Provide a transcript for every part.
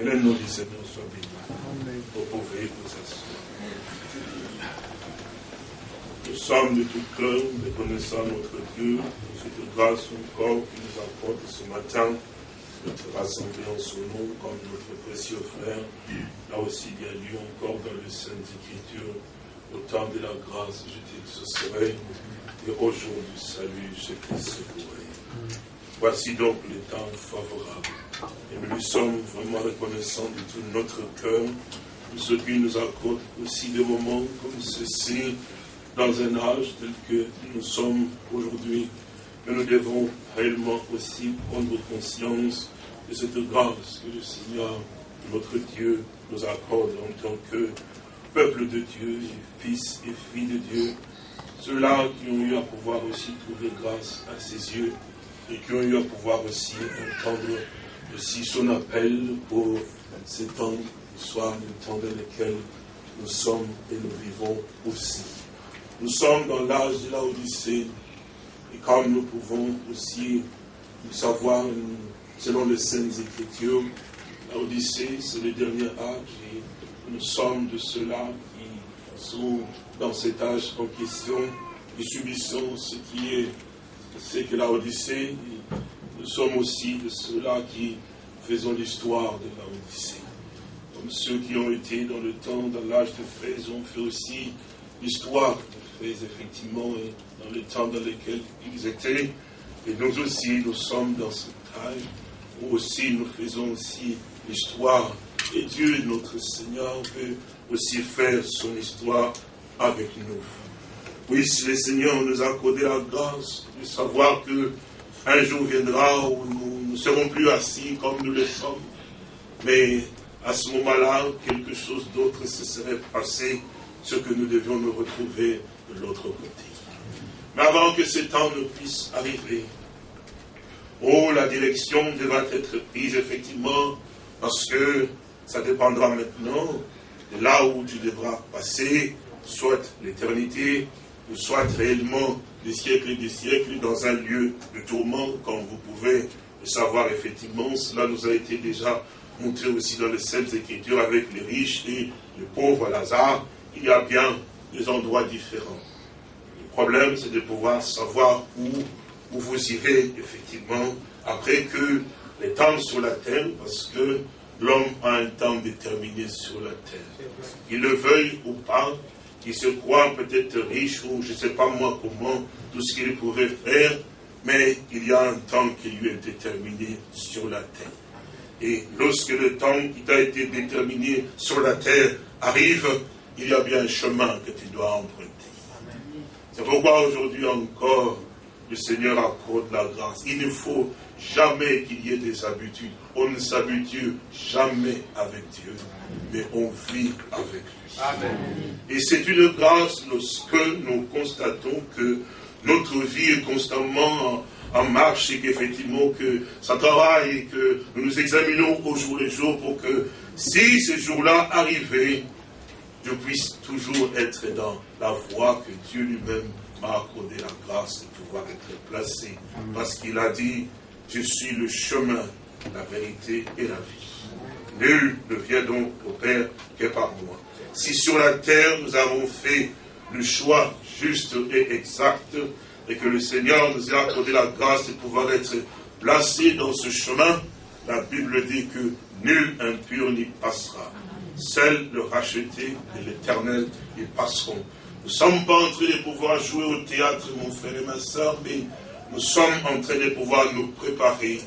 Le du Seigneur soit béni. Vous pouvez vous asseoir. Nous sommes de tout cœur reconnaissant notre Dieu pour cette grâce encore qu'il nous apporte ce matin, notre rassemblée en son nom, comme notre précieux frère là aussi bien lu encore dans les Saintes Écritures, au temps de la grâce, je t'exaucerai, et au jour du salut, je te secouerai. Voici donc le temps favorable. Et nous lui sommes vraiment reconnaissants de tout notre cœur pour ce qui nous accorde aussi des moments comme ceci, dans un âge tel que nous sommes aujourd'hui. Que nous devons réellement aussi prendre conscience de cette grâce que le Seigneur, notre Dieu, nous accorde en tant que peuple de Dieu, fils et filles de Dieu. Ceux-là qui ont eu à pouvoir aussi trouver grâce à ses yeux et qui ont eu à pouvoir aussi entendre aussi son appel pour ces temps soir, le temps dans lequel nous sommes et nous vivons aussi. Nous sommes dans l'âge de la Odyssée et comme nous pouvons aussi savoir selon les Saintes Écritures, la Odyssée c'est le dernier âge et nous sommes de ceux-là qui sont dans cet âge en question et subissons ce qui est c'est que la Odyssée, nous sommes aussi de ceux-là qui faisons l'histoire de la Odyssée. Comme ceux qui ont été dans le temps, dans l'âge de Fraise, ont fait aussi l'histoire de Fraise, effectivement, dans le temps dans lequel ils étaient. Et nous aussi, nous sommes dans cet âge où aussi nous faisons aussi l'histoire. Et Dieu, notre Seigneur, veut aussi faire son histoire avec nous. Puisse le Seigneur nous accorder la grâce de savoir que un jour viendra où nous ne serons plus assis comme nous le sommes. Mais à ce moment-là, quelque chose d'autre se serait passé, ce que nous devions nous retrouver de l'autre côté. Mais avant que ce temps ne puisse arriver, oh, la direction devra être prise effectivement, parce que ça dépendra maintenant de là où tu devras passer, soit l'éternité, ou soit réellement des siècles et des siècles dans un lieu de tourment, comme vous pouvez le savoir effectivement. Cela nous a été déjà montré aussi dans les Saintes Écritures avec les riches et les pauvres Lazare. Il y a bien des endroits différents. Le problème, c'est de pouvoir savoir où, où vous irez effectivement après que les temps sur la terre, parce que l'homme a un temps déterminé sur la terre. Qu'il le veuille ou pas, qui se croit peut-être riche ou je ne sais pas moi comment, tout ce qu'il pourrait faire, mais il y a un temps qui lui est déterminé sur la terre. Et lorsque le temps qui t'a été déterminé sur la terre arrive, il y a bien un chemin que tu dois emprunter. C'est pourquoi aujourd'hui encore, le Seigneur accorde la grâce. Il ne faut jamais qu'il y ait des habitudes. On ne s'habitue jamais avec Dieu, mais on vit avec lui. Et c'est une grâce lorsque nous constatons que notre vie est constamment en, marche et qu'effectivement que ça travaille et que nous nous examinons au jour le jour pour que si ce jour-là arrivait, je puisse toujours être dans la voie que Dieu lui-même m'a accordé la grâce de pouvoir être placé. Parce qu'il a dit, je suis le chemin, la vérité et la vie. Nul ne vient donc au Père que par moi. Si sur la terre nous avons fait le choix juste et exact, et que le Seigneur nous a accordé la grâce de pouvoir être placé dans ce chemin, la Bible dit que nul impur n'y passera. Seuls le racheté et l'éternel y passeront. Nous ne sommes pas en train de pouvoir jouer au théâtre, mon frère et ma soeur, mais nous sommes en train de pouvoir nous préparer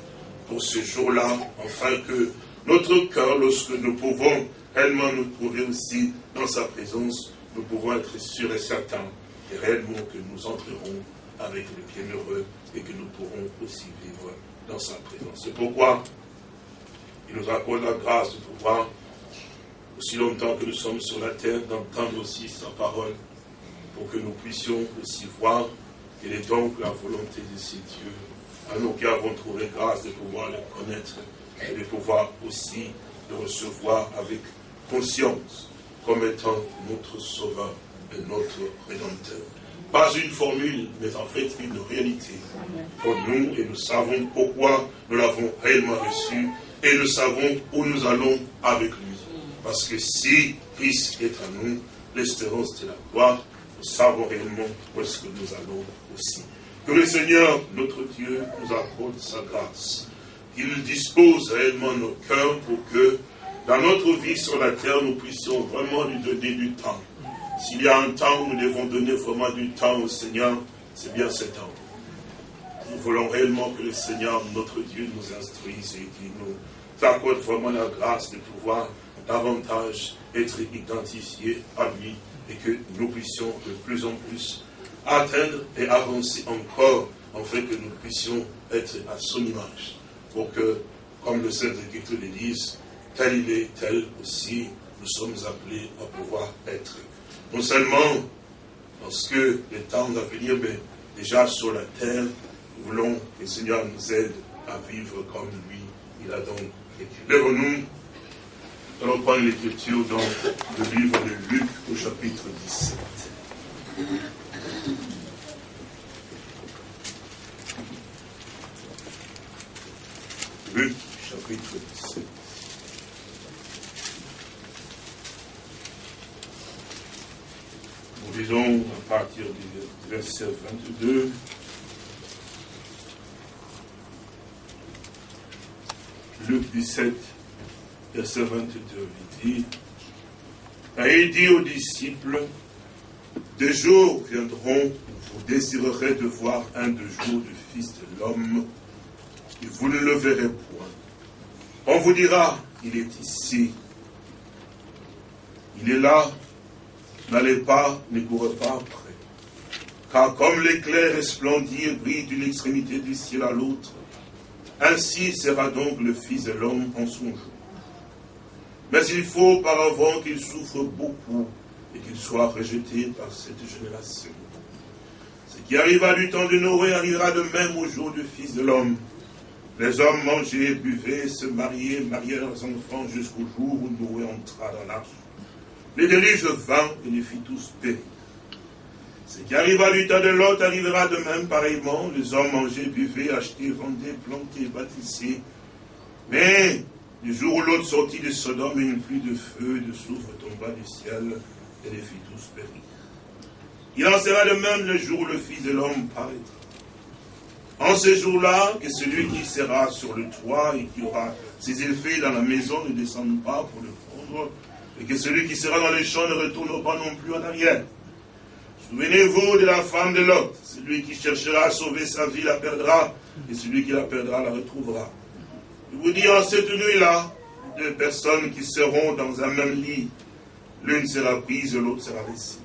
pour ce jour-là, afin que notre cœur, lorsque nous pouvons réellement nous trouver aussi dans sa présence, nous pouvons être sûrs et certains et réellement que nous entrerons avec le bienheureux et que nous pourrons aussi vivre dans sa présence. C'est pourquoi il nous accorde la grâce de pouvoir, aussi longtemps que nous sommes sur la terre, d'entendre aussi sa parole, pour que nous puissions aussi voir quelle est donc la volonté de ces dieux, à nous qui avons trouvé grâce de pouvoir les connaître et de pouvoir aussi le recevoir avec conscience comme étant notre sauveur et notre rédempteur. Pas une formule, mais en fait une réalité pour nous et nous savons pourquoi nous l'avons réellement reçu et nous savons où nous allons avec lui. Parce que si Christ est à nous, l'espérance de la gloire, nous savons réellement où est-ce que nous allons aussi. Que le Seigneur, notre Dieu, nous accorde sa grâce. Qu'il dispose réellement nos cœurs pour que, dans notre vie sur la terre, nous puissions vraiment lui donner du temps. S'il y a un temps où nous devons donner vraiment du temps au Seigneur, c'est bien ce temps. Nous voulons réellement que le Seigneur, notre Dieu, nous instruise et qu'il nous accorde vraiment la grâce de pouvoir davantage être identifiés à lui et que nous puissions de plus en plus atteindre et avancer encore, en fait que nous puissions être à son image. Pour que, comme le Saint Écriture le disent, tel il est, tel aussi nous sommes appelés à pouvoir être. Non seulement parce que le temps va venir, mais déjà sur la terre, nous voulons que le Seigneur nous aide à vivre comme lui, il a donc écrit. Lève-nous, allons prendre l'écriture dans le livre de Luc au chapitre 17. Luc, chapitre 17. Nous lisons à partir du verset 22. Luc 17, verset 22, il dit, et il dit aux disciples, des jours viendront où vous désirerez de voir un de jours du Fils de l'homme, et vous ne le verrez point. On vous dira, il est ici, il est là, n'allez pas, ne courez pas après. Car comme l'éclair resplendit brille d'une extrémité du ciel à l'autre, ainsi sera donc le Fils de l'homme en son jour. Mais il faut auparavant qu'il souffre beaucoup et qu'il soit rejeté par cette génération. Ce qui arriva du temps de Noé arrivera de même au jour du Fils de l'homme. Les hommes mangeaient, buvaient, se mariaient, mariaient leurs enfants jusqu'au jour où Noé entra dans l'arche. Les déluge vinrent et les fit tous périr. Ce qui arriva du temps de l'autre arrivera de même pareillement. Les hommes mangeaient, buvaient, achetaient, vendaient, plantaient, bâtissaient. Mais du jour où l'autre sortit de Sodome, une pluie de feu et de soufre tomba du ciel et les fit tous périr. Il en sera de même le jour où le Fils de l'homme paraîtra. En ce jour-là, que celui qui sera sur le toit et qui aura ses effets dans la maison ne descende pas pour le prendre, et que celui qui sera dans les champs ne retourne pas non plus en arrière. Souvenez-vous de la femme de Lot. Celui qui cherchera à sauver sa vie la perdra, et celui qui la perdra la retrouvera. Je vous dis en cette nuit-là, deux personnes qui seront dans un même lit, l'une sera prise, l'autre sera laissée.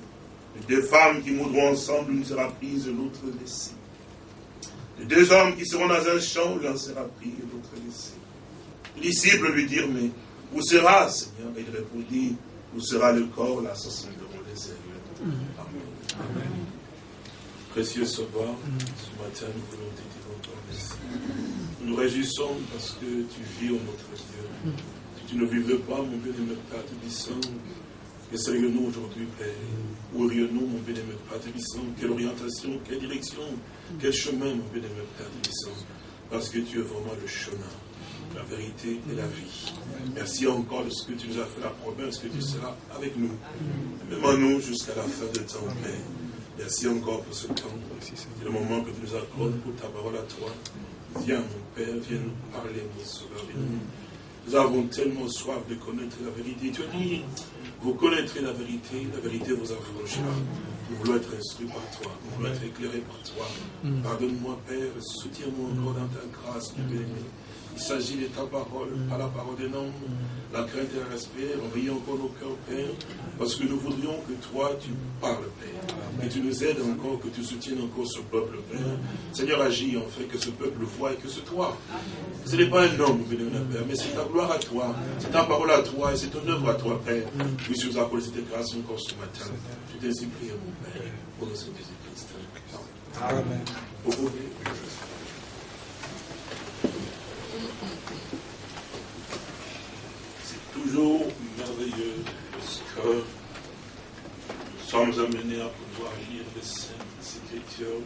Les deux femmes qui mourront ensemble, l'une sera prise, l'autre laissée. Les deux hommes qui seront dans un champ, l'un sera pris et l'autre laissé. Les disciples lui dirent, mais où sera, Seigneur? Et il répondit, où sera le corps, là sembleront les ailes. Amen. Amen. Précieux Sauveur, ce matin, nous voulons te dire encore merci. Nous nous réjouissons parce que tu vis, au notre Dieu. Si tu ne vivrais pas, mon bien-aimé Père Tébissant, que serions-nous aujourd'hui, Père Où irions-nous, mon bien-aimé Père Tébissant Quelle orientation, quelle direction, quel chemin, mon bien-aimé Père Tébissant Parce que tu es vraiment le chemin la vérité et la vie. Merci encore de ce que tu nous as fait la promesse que tu seras avec nous. Même à nous jusqu'à la fin de temps, Père. Merci encore pour ce temps. C'est le moment que tu nous accordes pour ta parole à toi. Viens, mon Père, viens nous parler, mon Sauveur. Nous avons tellement soif de connaître la vérité. Tu as dit, vous connaîtrez la vérité, la vérité vous affranchira. Nous voulons être instruits par toi, nous voulons être éclairés par toi. Mm. Pardonne-moi, Père, soutiens-moi encore dans ta grâce, mon béni. Il s'agit de ta parole, pas la parole des noms, la crainte et le respect. Envoyez encore nos cœurs, Père, parce que nous voudrions que toi, tu parles, Père. Et tu nous aides encore, que tu soutiennes encore ce peuple, Père. Seigneur, agis en fait que ce peuple voit et que ce toi. Ce n'est pas un homme, Père, mais c'est ta gloire à toi, c'est ta parole à toi et c'est ton œuvre à toi, Père. Puisse nous accorder cette grâce encore ce matin. Je t'ai prié, mon Père, pour le Seigneur Jésus-Christ. Amen. Toujours merveilleux parce que nous sommes amenés à pouvoir lire les Saintes Écritures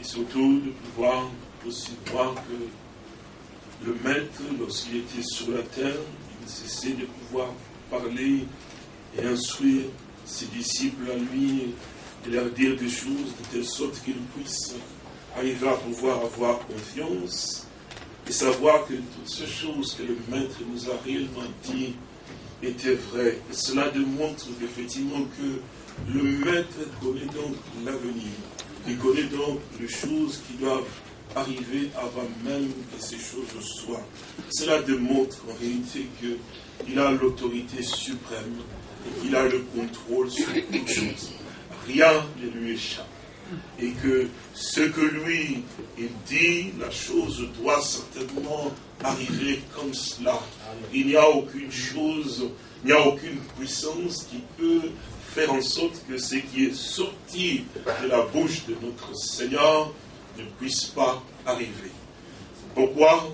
et surtout de pouvoir aussi voir que le maître, lorsqu'il était sur la terre, il cessait de pouvoir parler et instruire ses disciples à lui et leur dire des choses de telle sorte qu'ils puissent arriver à pouvoir avoir confiance et savoir que toutes ces choses que le maître nous a réellement dit étaient vraies. Et cela démontre effectivement que le maître connaît donc l'avenir. Il connaît donc les choses qui doivent arriver avant même que ces choses soient. Cela démontre en réalité qu'il a l'autorité suprême et qu'il a le contrôle sur toutes choses. Rien ne lui échappe. Et que ce que lui, il dit, la chose doit certainement arriver comme cela. Il n'y a aucune chose, il n'y a aucune puissance qui peut faire en sorte que ce qui est sorti de la bouche de notre Seigneur ne puisse pas arriver. Pourquoi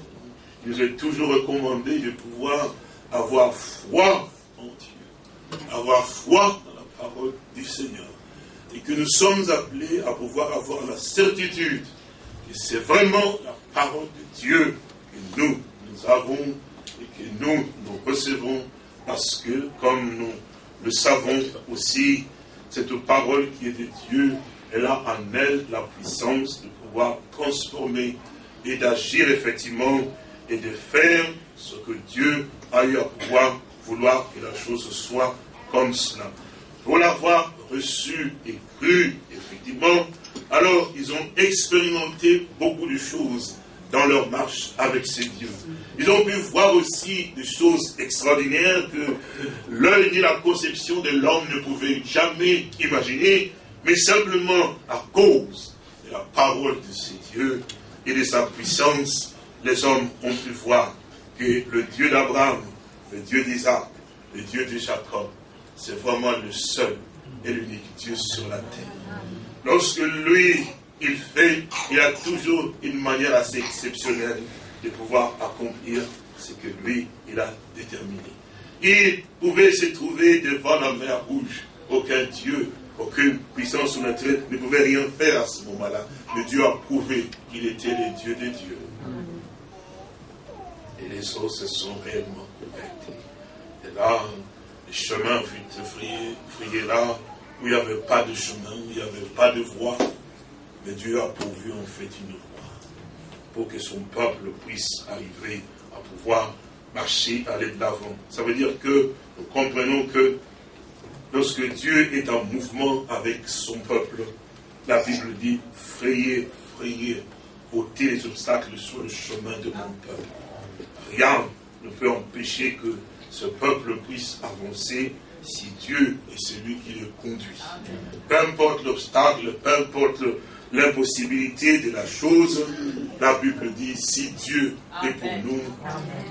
il nous est toujours recommandé de pouvoir avoir foi en Dieu, avoir foi dans la parole du Seigneur. Et que nous sommes appelés à pouvoir avoir la certitude que c'est vraiment la parole de Dieu que nous, nous avons et que nous, nous recevons parce que, comme nous le savons aussi, cette parole qui est de Dieu, elle a en elle la puissance de pouvoir transformer et d'agir effectivement et de faire ce que Dieu a eu à pouvoir vouloir que la chose soit comme cela. Pour l'avoir reçu et cru, effectivement, alors ils ont expérimenté beaucoup de choses dans leur marche avec ces dieux. Ils ont pu voir aussi des choses extraordinaires que l'œil ni la conception de l'homme ne pouvait jamais imaginer, mais simplement à cause de la parole de ces dieux et de sa puissance, les hommes ont pu voir que le Dieu d'Abraham, le Dieu d'Isaac, le Dieu de Jacob, c'est vraiment le seul et l'unique Dieu sur la terre. Lorsque lui, il fait, il a toujours une manière assez exceptionnelle de pouvoir accomplir ce que lui, il a déterminé. Il pouvait se trouver devant la mer rouge. Aucun Dieu, aucune puissance surnaturelle ne pouvait rien faire à ce moment-là. Mais Dieu a prouvé qu'il était le Dieu des dieux. Et les eaux se sont réellement ouvertes. Et là, chemin fut frayé, là où il n'y avait pas de chemin, où il n'y avait pas de voie. Mais Dieu a pourvu en fait une voie pour que son peuple puisse arriver à pouvoir marcher, aller de l'avant. Ça veut dire que nous comprenons que lorsque Dieu est en mouvement avec son peuple, la Bible dit frayez, frayez, ôtez les obstacles sur le chemin de mon peuple. Rien ne peut empêcher que ce peuple puisse avancer si Dieu est celui qui le conduit. Peu importe l'obstacle, peu importe l'impossibilité de la chose, la Bible dit, si Dieu est pour nous,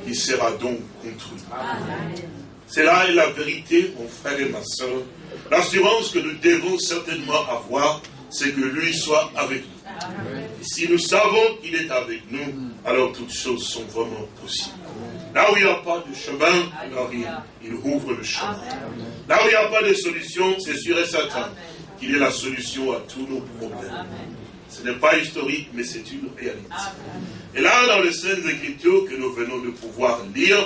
il sera donc contre nous. C'est là la vérité, mon frère et ma soeur. L'assurance que nous devons certainement avoir, c'est que lui soit avec nous. Et si nous savons qu'il est avec nous, alors toutes choses sont vraiment possibles. Là où il n'y a pas de chemin, alors il, ouvre le chemin. Là où il n'y a pas de solution, c'est sûr et certain qu'il est la solution à tous nos problèmes. Ce n'est pas historique, mais c'est une réalité. Et là, dans les Saintes Écritures que nous venons de pouvoir lire,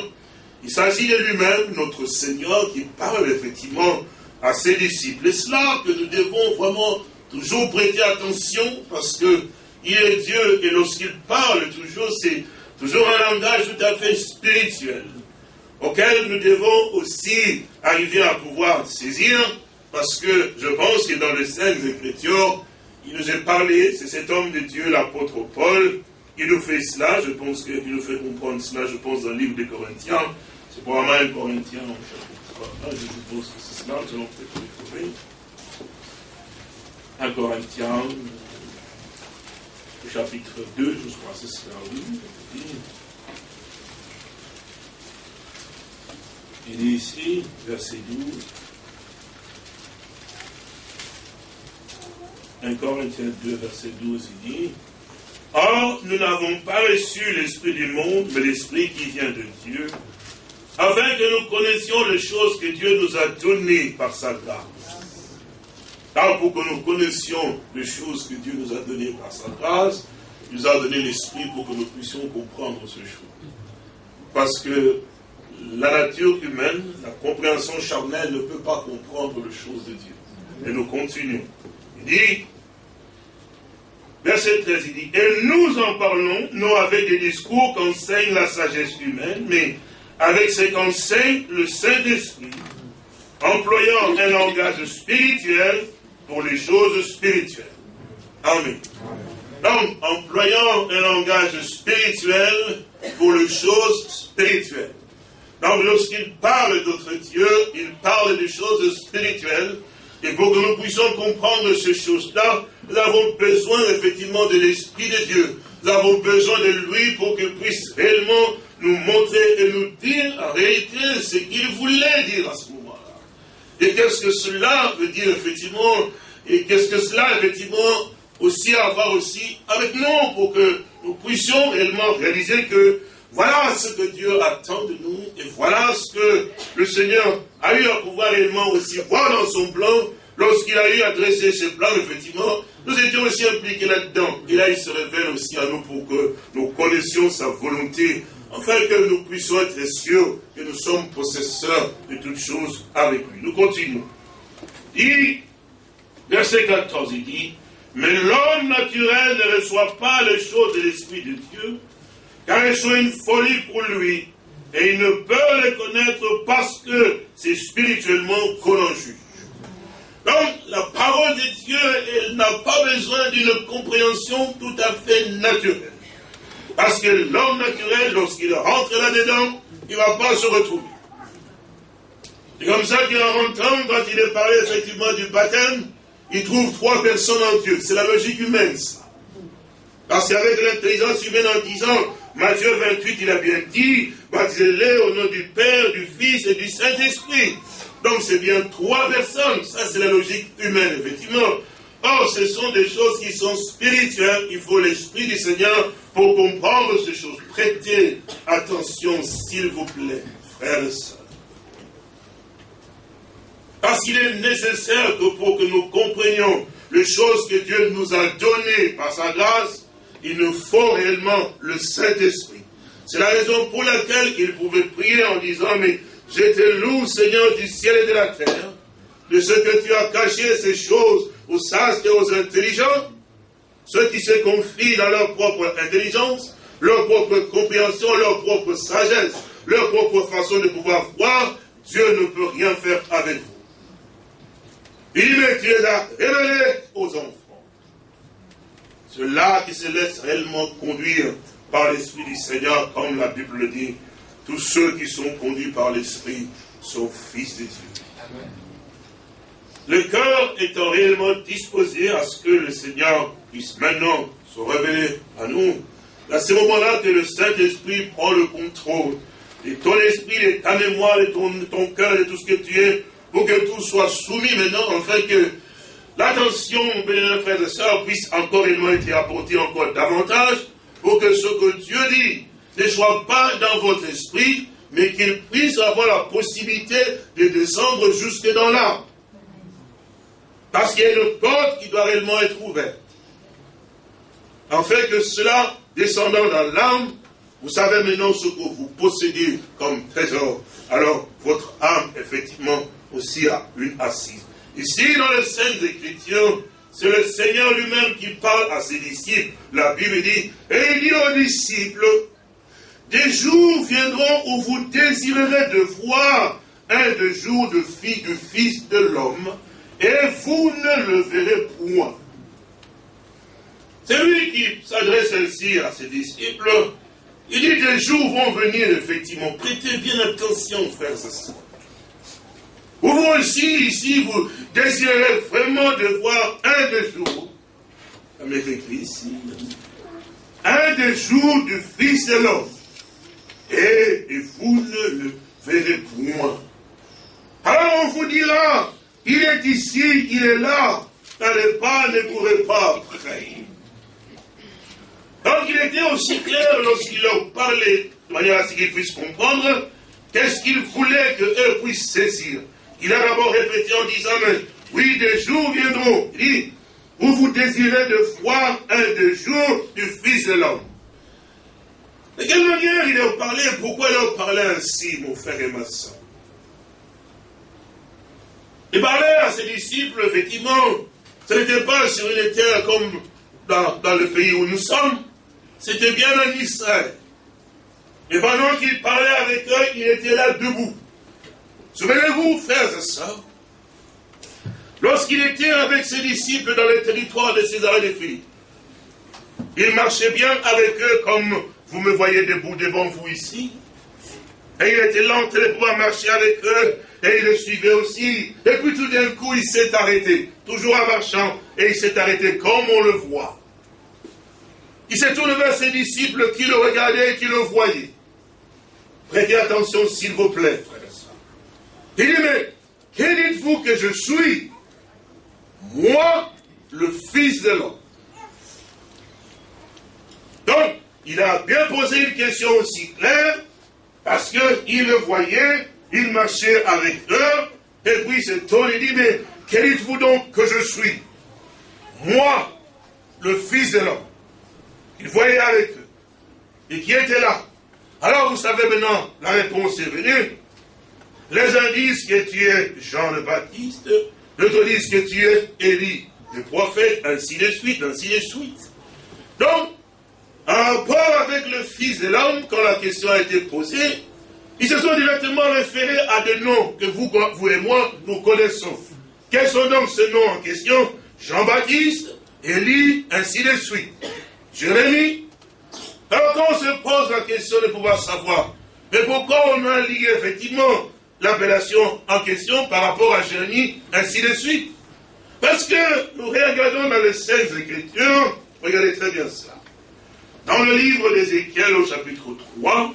il s'agit de lui-même, notre Seigneur, qui parle effectivement à ses disciples. Et cela que nous devons vraiment toujours prêter attention, parce que il est Dieu, et lorsqu'il parle toujours, c'est toujours un langage tout à fait spirituel, auquel nous devons aussi arriver à pouvoir saisir, parce que je pense que dans les Saintes Écritures, il nous est parlé, c'est cet homme de Dieu, l'apôtre Paul, il nous fait cela, je pense qu'il nous fait comprendre cela, je pense, dans le livre des Corinthiens, c'est probablement un Corinthien au chapitre 3, je suppose que c'est cela, nous allons peut-être le trouver. Un Corinthien, chapitre 2, je crois, c'est cela, oui. Il dit ici, verset 12, 1 Corinthiens 2, verset 12, il dit Or, nous n'avons pas reçu l'esprit du monde, mais l'esprit qui vient de Dieu, afin que nous connaissions les choses que Dieu nous a données par sa grâce. Car pour que nous connaissions les choses que Dieu nous a données par sa grâce, nous a donné l'esprit pour que nous puissions comprendre ce choses. Parce que la nature humaine, la compréhension charnelle ne peut pas comprendre les choses de Dieu. Et nous continuons. Il dit, verset 13, il dit, et nous en parlons, non avec des discours qu'enseigne la sagesse humaine, mais avec ce qu'enseigne le Saint-Esprit, employant un langage spirituel pour les choses spirituelles. Amen. Donc, employant un langage spirituel pour les choses spirituelles. Donc, lorsqu'il parle d'autres dieux, il parle des choses spirituelles. Et pour que nous puissions comprendre ces choses-là, nous avons besoin effectivement de l'Esprit de Dieu. Nous avons besoin de lui pour qu'il puisse réellement nous montrer et nous dire en réalité ce qu'il voulait dire à ce moment-là. Et qu'est-ce que cela veut dire effectivement, et qu'est-ce que cela effectivement aussi avoir aussi avec nous pour que nous puissions réellement réaliser que voilà ce que Dieu attend de nous et voilà ce que le Seigneur a eu à pouvoir réellement aussi voir dans son plan lorsqu'il a eu à dresser ce plan, effectivement, nous étions aussi impliqués là-dedans. Et là, il se révèle aussi à nous pour que nous connaissions sa volonté, afin que nous puissions être sûrs que nous sommes possesseurs de toutes choses avec lui. Nous continuons. Il, verset 14, il dit, mais l'homme naturel ne reçoit pas les choses de l'Esprit de Dieu, car elles sont une folie pour lui, et il ne peut les connaître parce que c'est spirituellement qu'on en juge. Donc, la parole de Dieu, elle n'a pas besoin d'une compréhension tout à fait naturelle. Parce que l'homme naturel, lorsqu'il rentre là-dedans, il ne va pas se retrouver. C'est comme ça qu'en rentrant, quand il est parlé effectivement du baptême, il trouve trois personnes en Dieu. C'est la logique humaine, ça. Parce qu'avec l'intelligence humaine en disant, Matthieu 28, il a bien dit, baptisez-les au nom du Père, du Fils et du Saint-Esprit. Donc c'est bien trois personnes. Ça, c'est la logique humaine, effectivement. Or, ce sont des choses qui sont spirituelles. Il faut l'Esprit du Seigneur pour comprendre ces choses. Prêtez attention, s'il vous plaît, frères et sœurs. Parce qu'il est nécessaire que pour que nous comprenions les choses que Dieu nous a données par sa grâce, il nous faut réellement le Saint-Esprit. C'est la raison pour laquelle il pouvait prier en disant, mais je te Seigneur du ciel et de la terre, de ce que tu as caché ces choses aux sages et aux intelligents, ceux qui se confient dans leur propre intelligence, leur propre compréhension, leur propre sagesse, leur propre façon de pouvoir voir, Dieu ne peut rien faire avec vous. Il met, tu les as aux enfants. Ceux-là qui se laissent réellement conduire par l'Esprit du Seigneur, comme la Bible le dit, tous ceux qui sont conduits par l'Esprit sont fils de Dieu. Le cœur étant réellement disposé à ce que le Seigneur puisse maintenant se révéler à nous, à ce moment-là que le Saint-Esprit prend le contrôle, et ton esprit, et ta mémoire, et ton, ton cœur, et tout ce que tu es, pour que tout soit soumis maintenant, afin que l'attention, mes frères et sœurs, puisse encore être apportée encore davantage, pour que ce que Dieu dit ne soit pas dans votre esprit, mais qu'il puisse avoir la possibilité de descendre jusque dans l'âme. Parce qu'il y a une porte qui doit réellement être ouverte. Afin que cela, descendant dans l'âme, vous savez maintenant ce que vous possédez comme trésor. Alors, votre âme, effectivement, aussi a une assise. Ici, dans les Saintes Écritures, c'est le Seigneur lui-même qui parle à ses disciples. La Bible dit, et il dit aux disciples, des jours viendront où vous désirerez de voir un des jours de fille du Fils de l'homme, et vous ne le verrez point. C'est lui qui s'adresse ainsi à ses disciples. Il dit des jours vont venir, effectivement. Prêtez bien attention, frères et sœurs. Vous aussi, ici, vous désirez vraiment de voir un des jours, comme écrit ici, un des jours du Fils de l'homme, et, vous ne le verrez point. Alors on vous dira, il est ici, il est là, n'allez pas, ne pourrez pas. Donc il était aussi clair lorsqu'il leur parlait, de manière à ce qu'ils puissent comprendre, qu'est-ce qu'il voulait qu'eux puissent saisir. Il a d'abord répété en disant, mais oui, des jours viendront. Il dit, où vous désirez de voir un des jours du Fils de l'homme. De quelle manière il leur parlait Pourquoi il leur parlait ainsi, mon frère et ma soeur Il parlait à ses disciples, effectivement, ce n'était pas sur une terre comme dans, dans le pays où nous sommes, c'était bien en Israël. Et pendant qu'il parlait avec eux, il était là debout. Souvenez-vous, frères et sœurs, lorsqu'il était avec ses disciples dans le territoire de César et de Philippe, il marchait bien avec eux comme vous me voyez debout devant vous ici. Et il était lent de pouvoir marcher avec eux, et il le suivait aussi. Et puis tout d'un coup, il s'est arrêté, toujours en marchant, et il s'est arrêté comme on le voit. Il s'est tourné vers ses disciples qui le regardaient et qui le voyaient. Prêtez attention, s'il vous plaît, frère et Il dit, mais que dites-vous que je suis? Moi, le Fils de l'homme. Donc, il a bien posé une question aussi claire, parce qu'il le voyait, il marchait avec eux, et puis il se tourne et dit, mais que dites-vous donc que je suis? Moi, le Fils de l'homme. Il voyait avec eux. Et qui était là? Alors vous savez maintenant, la réponse est venue. Les uns disent que tu es Jean le Baptiste, d'autres disent que tu es Élie, le prophète, ainsi de suite, ainsi de suite. Donc, en rapport avec le Fils de l'homme, quand la question a été posée, ils se sont directement référés à des noms que vous, vous et moi, nous connaissons. Quels sont donc ces noms en question? Jean-Baptiste, Élie, ainsi de suite. Jérémie. Alors quand on se pose la question de pouvoir savoir, mais pourquoi on a lié effectivement l'appellation en question par rapport à Jérémie, ainsi de suite? Parce que nous regardons dans les 16 Écritures, regardez très bien ça. Dans le livre d'Ézéchiel au chapitre 3,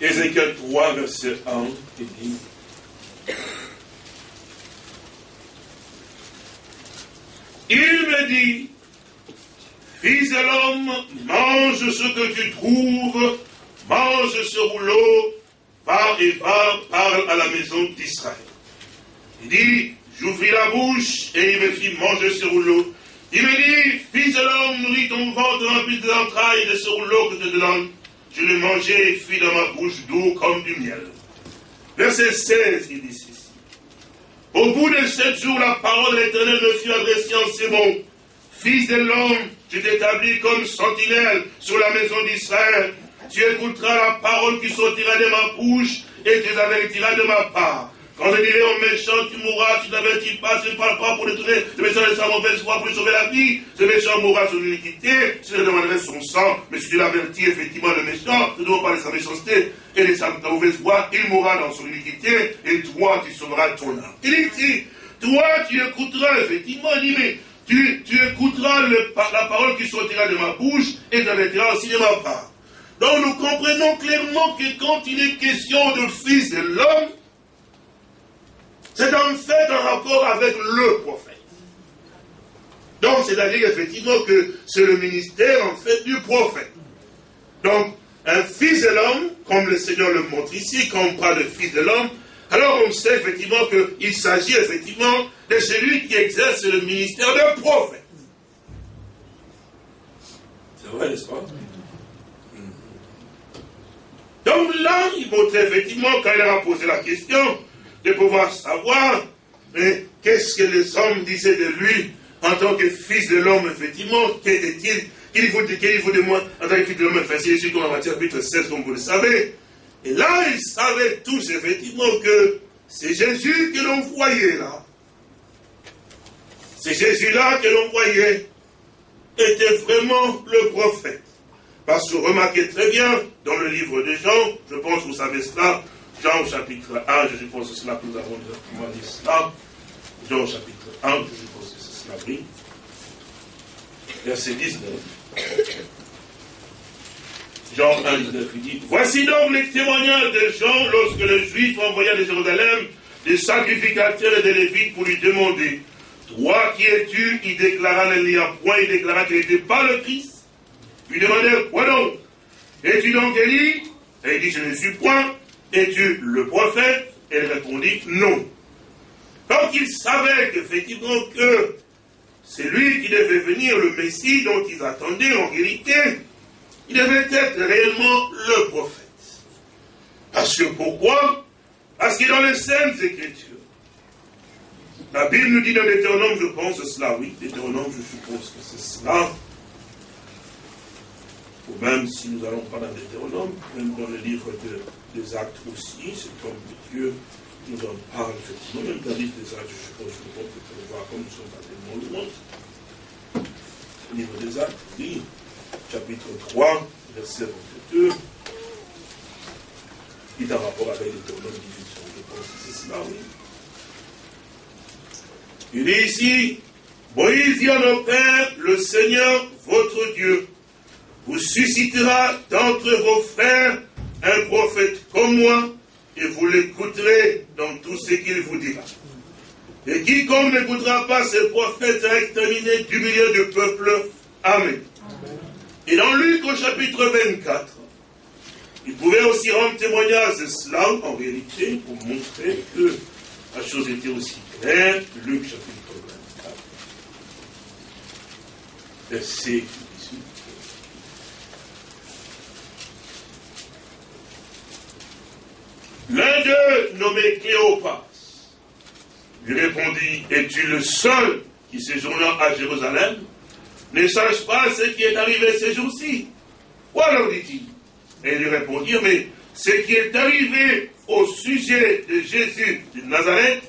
Ézéchiel 3, verset 1, il dit Il me dit, Fils de l'homme, mange ce que tu trouves, mange ce rouleau, va et va, parle à la maison d'Israël. Il dit, j'ouvris la bouche et il me fit manger ce rouleau. Il me dit, Fils de l'homme, nourris ton ventre rempli de l'entraille de ce rouleau que je te donne je le mangeais et fut dans ma bouche doux comme du miel. Verset 16, il dit ceci. Au bout de sept jours, la parole de l'Éternel me fut adressée en ces mots. Fils de l'homme, je t'établis comme sentinelle sur la maison d'Israël. Tu écouteras la parole qui sortira de ma bouche et tu avertiras de ma part. Quand je dirai au méchant, tu mourras, tu n'avertis pas, tu ne parles pas pour détruire le méchant de sa mauvaise foi pour sauver la vie. Ce méchant mourra sur l'iniquité, je demanderai son sang, mais si tu l'avertis effectivement le méchant, tu ne dois pas de sa méchanceté et de sa mauvaise foi, il mourra dans son iniquité, et toi, tu sauveras ton âme. Il dit, toi, tu écouteras effectivement, il dit, mais tu, tu écouteras la parole qui sortira de ma bouche et tu avertiras aussi de ma part. Donc nous comprenons clairement que quand il est question de fils de l'homme, c'est en fait un rapport avec le prophète. Donc, c'est-à-dire effectivement que c'est le ministère en fait du prophète. Donc, un fils de l'homme, comme le Seigneur le montre ici, quand on parle de fils de l'homme, alors on sait effectivement qu'il s'agit effectivement de celui qui exerce le ministère de prophète. C'est vrai, n'est-ce pas? Donc là, il montrait effectivement, quand il a posé la question, de pouvoir savoir qu'est-ce que les hommes disaient de lui en tant que fils de l'homme, effectivement, qu'était-il Qu'il faut, faut de moi en tant que fils de l'homme Enfin, c'est comme Matthieu chapitre 16, comme vous le savez. Et là, ils savaient tous, effectivement, que c'est Jésus que l'on voyait là. C'est Jésus-là que l'on voyait était vraiment le prophète. Parce que remarquez très bien, dans le livre de Jean, je pense que vous savez cela, Jean chapitre 1, je suppose que c'est là que nous avons dit cela. Jean chapitre 1, je suppose que c'est cela, oui. Verset 19. Jean 1, 19, il dit Voici donc les témoignages de Jean lorsque le Juif envoya de Jérusalem des sacrificateurs et des Lévites pour lui demander Toi qui es-tu? Il déclara n'y a point, il déclara qu'il n'était pas le Christ. Il demandait Quoi donc? Es-tu donc Élie Et il dit, je ne suis point. Es-tu le prophète elle répondit, non. Donc il savait qu'effectivement que c'est lui qui devait venir, le Messie dont ils attendaient en réalité. Il devait être réellement le prophète. Parce que pourquoi? Parce que dans les Saintes Écritures, la Bible nous dit dans l'Éternome, je pense cela, oui, l'Éternome, je suppose que c'est cela. Ou même si nous allons pas dans l'Éternome, même dans le livre des Actes aussi, cet homme de Dieu nous en parle effectivement, même le livre des Actes, je suppose, que le voir comme nous sommes pas tellement loin. Le livre des Actes, oui, chapitre 3, verset 22, qui est en rapport avec l'Éternome 18, je pense que c'est cela, oui. Il dit ici, Moïse dit à nos pères, le Seigneur, votre Dieu, vous suscitera d'entre vos frères un prophète comme moi, et vous l'écouterez dans tout ce qu'il vous dira. Et quiconque n'écoutera pas ce prophète sera exterminé du milieu du peuple. Amen. Et dans Luc au chapitre 24, il pouvait aussi rendre témoignage de cela en réalité pour montrer que la chose était aussi claire. Luc chapitre 24, verset 18. L'un d'eux, nommé Cléopas, lui répondit, es-tu le seul qui séjourna à Jérusalem? Ne sache pas ce qui est arrivé ces jours-ci. Quoi alors dit-il? Et il lui répondit, mais ce qui est arrivé au sujet de Jésus de Nazareth,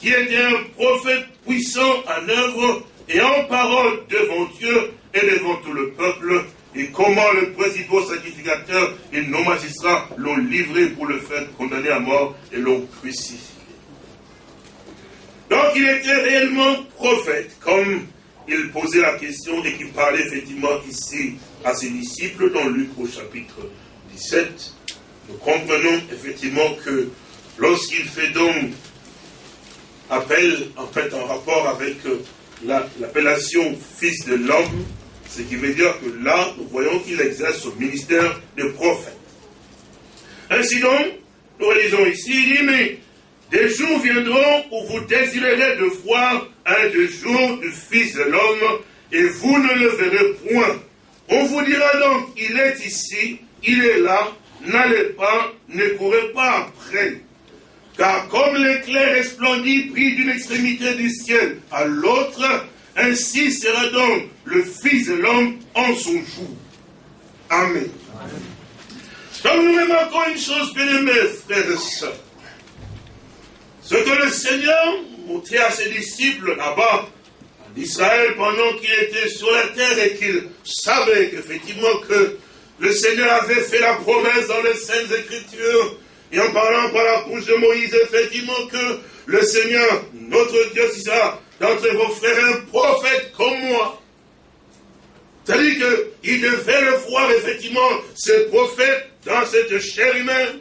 qui était un prophète puissant en œuvre et en parole devant Dieu et devant tout le peuple, et comment le principal sacrificateur et nos magistrats l'ont livré pour le faire condamner à mort et l'ont crucifié. Donc il était réellement prophète, comme il posait la question et qui parlait effectivement ici à ses disciples dans Luc au chapitre 17. Nous comprenons effectivement que lorsqu'il fait donc appel, en fait, en rapport avec euh, l'appellation fils de l'homme, ce qui veut dire que là, nous voyons qu'il exerce son ministère de prophète. Ainsi donc, nous lisons ici, il dit, mais des jours viendront où vous désirerez de voir un des jours du Fils de l'homme, et vous ne le verrez point. On vous dira donc, il est ici, il est là, n'allez pas, ne courez pas après. Car comme l'éclair resplendit pris d'une extrémité du ciel à l'autre, ainsi sera donc le Fils de l'homme en son jour. Amen. Donc nous remarquons une chose, bien aimés, frères et sœurs. Ce que le Seigneur montrait à ses disciples là-bas, en Israël, pendant qu'il était sur la terre et qu'il savait qu'effectivement que le Seigneur avait fait la promesse dans les Saintes Écritures, et en parlant par la bouche de Moïse, effectivement que le Seigneur, notre Dieu, si ça, d'entre vos frères, un prophète comme moi. C'est-à-dire qu'il devait le voir, effectivement, ce prophète dans cette chair humaine.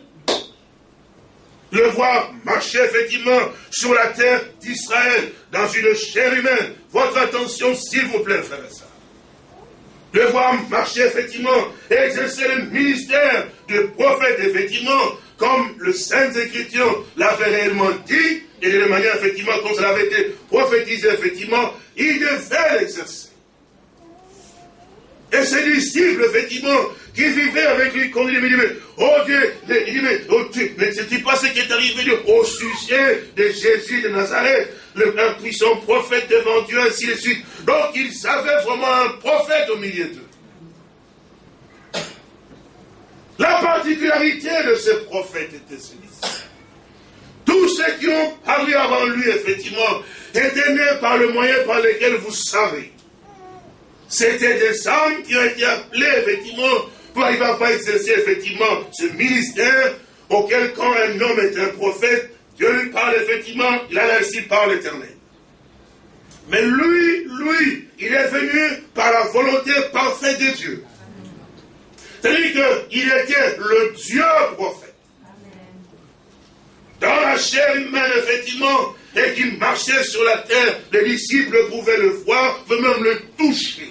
Le voir marcher, effectivement, sur la terre d'Israël, dans une chair humaine. Votre attention, s'il vous plaît, frère et Le voir marcher, effectivement, exercer le ministère de prophète, effectivement, comme le Saint Écriture l'avait réellement dit, et de manière, effectivement, comme ça avait été prophétisé, effectivement, il devait l'exercer. Et ses disciples, effectivement, qui vivaient avec lui, quand il dit, mais, oh Dieu, il dit, mais, oh Dieu, mais c'est pas ce qui est arrivé au sujet de Jésus de Nazareth, le, un puissant prophète devant Dieu, ainsi de suite. Donc, ils avaient vraiment un prophète au milieu d'eux. La particularité de ce prophète était celle-ci. Tous ceux qui ont parlé avant lui, effectivement, étaient nés par le moyen par lequel vous savez. C'était des hommes qui ont été appelés, effectivement, pour arriver à exercer, effectivement, ce ministère auquel, quand un homme est un prophète, Dieu lui parle, effectivement, il a ainsi par l'éternel. Mais lui, lui, il est venu par la volonté parfaite de Dieu. C'est-à-dire qu'il était le Dieu prophète. Dans la chair humaine, effectivement, et qui marchait sur la terre, les disciples pouvaient le voir, même le toucher.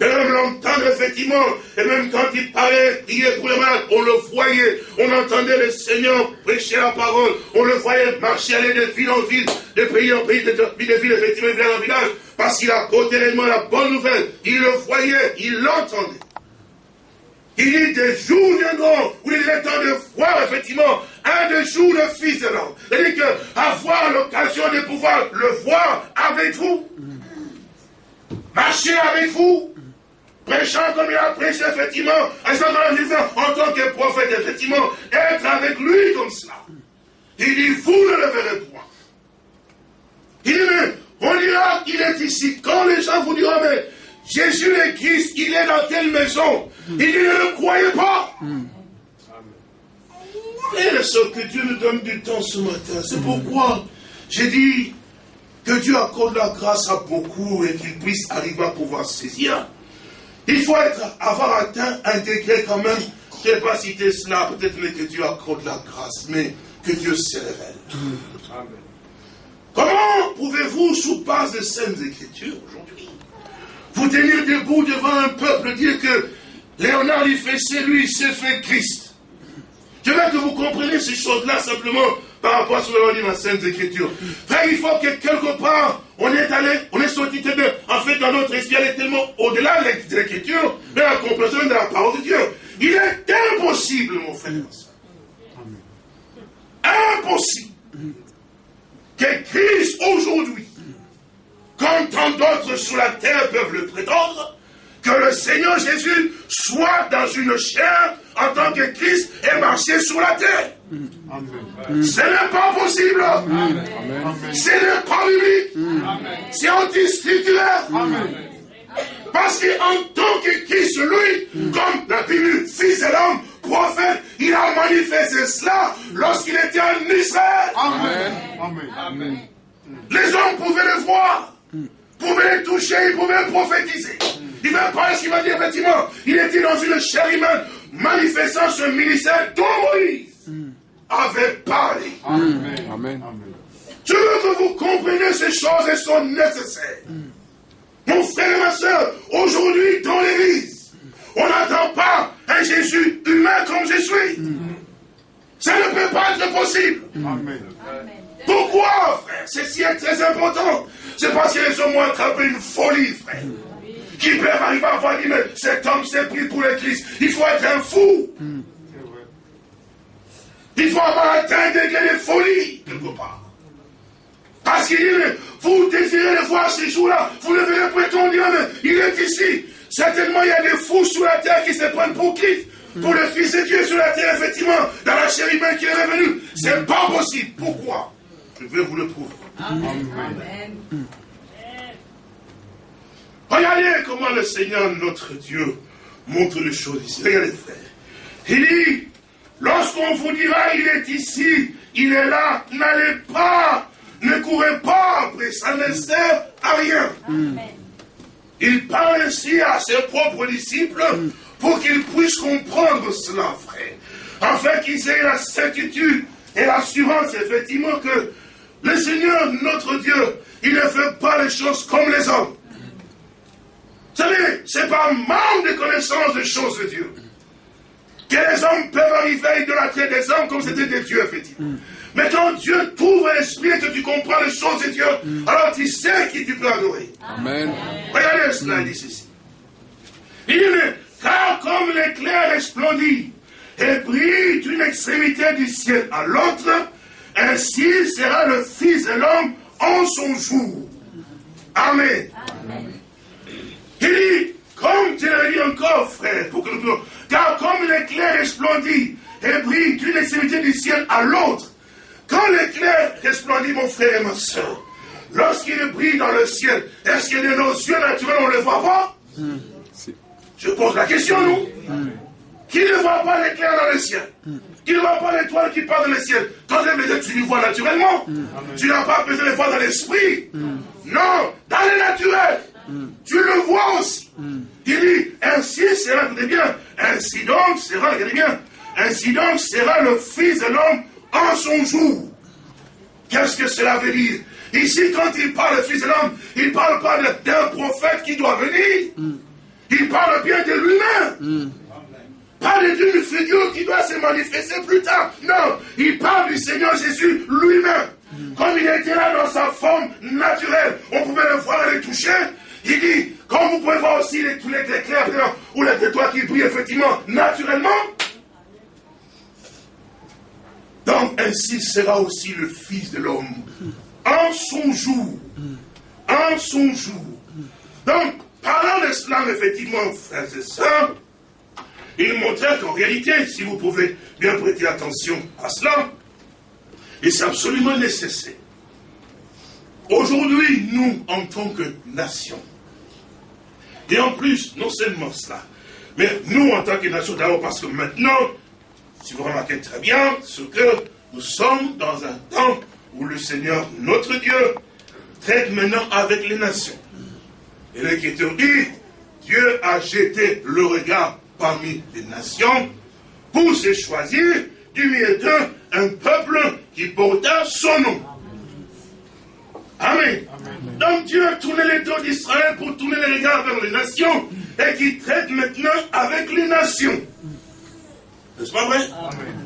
Et même l'entendre, effectivement, et même quand il parlait, prier pour les malades, on le voyait, on entendait le Seigneur prêcher la parole, on le voyait marcher, aller de ville en ville, de pays en pays, de en ville, effectivement, de village en village, parce qu'il a réellement la bonne nouvelle. Il le voyait, il l'entendait. Il dit des jours viendront où il est temps de voir effectivement un des jours le Fils de l'homme. C'est-à-dire qu'avoir l'occasion de pouvoir le voir avec vous, marcher avec vous, prêchant comme il a prêché, effectivement, en tant que prophète, effectivement, être avec lui comme cela. Il dit, vous ne le verrez point. Il dit, on dira qu'il est ici. Quand les gens vous diront, mais Jésus est Christ, il est dans telle maison, il dit, ne le croyez pas. Et ce que Dieu nous donne du temps ce matin. C'est pourquoi j'ai dit que Dieu accorde la grâce à beaucoup et qu'il puisse arriver à pouvoir saisir. Il faut être, avoir atteint un degré quand même, je ne vais pas citer cela, peut-être mais que Dieu accorde la grâce, mais que Dieu se révèle. Comment pouvez-vous, sous base de saintes écritures aujourd'hui, vous tenir debout devant un peuple, dire que Léonard il fait c'est lui, c'est fait Christ Je veux que vous compreniez ces choses-là simplement par rapport à ce que l'on dit dans la Sainte Écriture. Frère, il faut que quelque part, on est allé, on est sorti de En fait, dans notre esprit, elle est tellement au-delà de l'écriture, de la compréhension de la parole de Dieu. Il est impossible, mon frère. Impossible que Christ aujourd'hui, quand tant d'autres sur la terre peuvent le prétendre, que le Seigneur Jésus soit dans une chair en tant que Christ et marcher sur la terre. Ce n'est pas possible. Ce n'est pas biblique. C'est anti-scripturaire. Parce qu'en tant que Christ, lui, comme la Bible, fils de l'homme, prophète, il a manifesté cela lorsqu'il était en Israël. Amen. Les hommes pouvaient le voir, pouvaient le toucher, ils pouvaient le prophétiser. Il va parler ce qu'il va dire, effectivement. Il était dans une chair humaine, manifestant ce ministère dont Moïse avait parlé. Amen. Amen. Je veux que vous compreniez ces choses, elles sont nécessaires. Mon frère et ma soeur, aujourd'hui dans l'église, on n'attend pas un Jésus humain comme je suis. Ça ne peut pas être possible. Amen. Pourquoi, frère? Ceci est très important. C'est parce que les hommes ont attrapé une folie, frère qui peuvent arriver à voir, mais cet homme s'est pris pour le Christ. Il faut être un fou. Il faut avoir atteint un degré de folie, quelque part. Parce qu'il dit, vous désirez le voir ces jours-là, vous le verrez prétendre, mais il est ici. Certainement, il y a des fous sur la terre qui se prennent pour Christ, pour le Fils de Dieu sur la terre, effectivement, dans la chair humaine qui est revenu. C'est pas possible. Pourquoi? Je vais vous le prouver. Amen. Regardez comment le Seigneur, notre Dieu, montre les choses ici. Regardez, frère. Il dit, lorsqu'on vous dira, il est ici, il est là, n'allez pas, ne courez pas après, ça ne sert à rien. Il parle ainsi à ses propres disciples pour qu'ils puissent comprendre cela, frère. Afin qu'ils aient la certitude et l'assurance, effectivement, que le Seigneur, notre Dieu, il ne fait pas les choses comme les hommes. Vous savez, c'est par manque de connaissance des choses de Dieu que les hommes peuvent arriver de la terre des hommes comme c'était des dieux, effectivement. Mais quand Dieu trouve l'esprit et que tu comprends les choses de Dieu, alors tu sais qui tu peux adorer. Amen. Regardez cela, il dit ceci. Il dit, car comme l'éclair resplendit et brille d'une extrémité du ciel à l'autre, ainsi sera le Fils de l'homme en son jour. Amen. Amen. Il dit, comme tu l'as dit encore, frère, pour que nous car comme l'éclair resplendit et brille d'une extrémité du ciel à l'autre, quand l'éclair resplendit, mon frère et ma soeur, lorsqu'il brille dans le ciel, est-ce que de nos yeux naturels, on ne le voit pas? Je pose la question, nous. Qui ne voit pas l'éclair dans le ciel? Qui ne voit pas l'étoile qui part dans le ciel? Quand tu le vois naturellement. Tu n'as pas besoin de le voir dans l'esprit. Non, dans le naturel. Tu le vois aussi. Il dit, ainsi sera, bien, ainsi donc sera, bien, ainsi donc sera le Fils de l'homme en son jour. Qu'est-ce que cela veut dire? Ici, quand il parle du Fils de l'homme, il ne parle pas d'un prophète qui doit venir. Il il parle bien de lui-même. Pas d'une figure qui doit se manifester plus tard. Non, il parle du Seigneur Jésus lui-même. Comme il était là dans sa forme naturelle, on pouvait le voir et le toucher. Il dit, comme vous pouvez voir aussi les, tous les ou les étoiles qui brillent effectivement naturellement, donc ainsi sera aussi le Fils de l'homme en son jour. En son jour. Donc, parlant de cela, effectivement, frères et sœurs, il montrait qu'en réalité, si vous pouvez bien prêter attention à cela, et c'est absolument nécessaire. Aujourd'hui, nous, en tant que nation, et en plus, non seulement cela, mais nous, en tant que nation, d'abord parce que maintenant, si vous remarquez très bien, ce que nous sommes dans un temps où le Seigneur, notre Dieu, traite maintenant avec les nations. Et l'Écriture dit, Dieu a jeté le regard parmi les nations pour se choisir du milieu d'eux un peuple qui porta son nom. Amen. Donc Dieu a tourné les dos d'Israël pour tourner les regards vers les nations et qui traite maintenant avec les nations. N'est-ce pas vrai? Amen.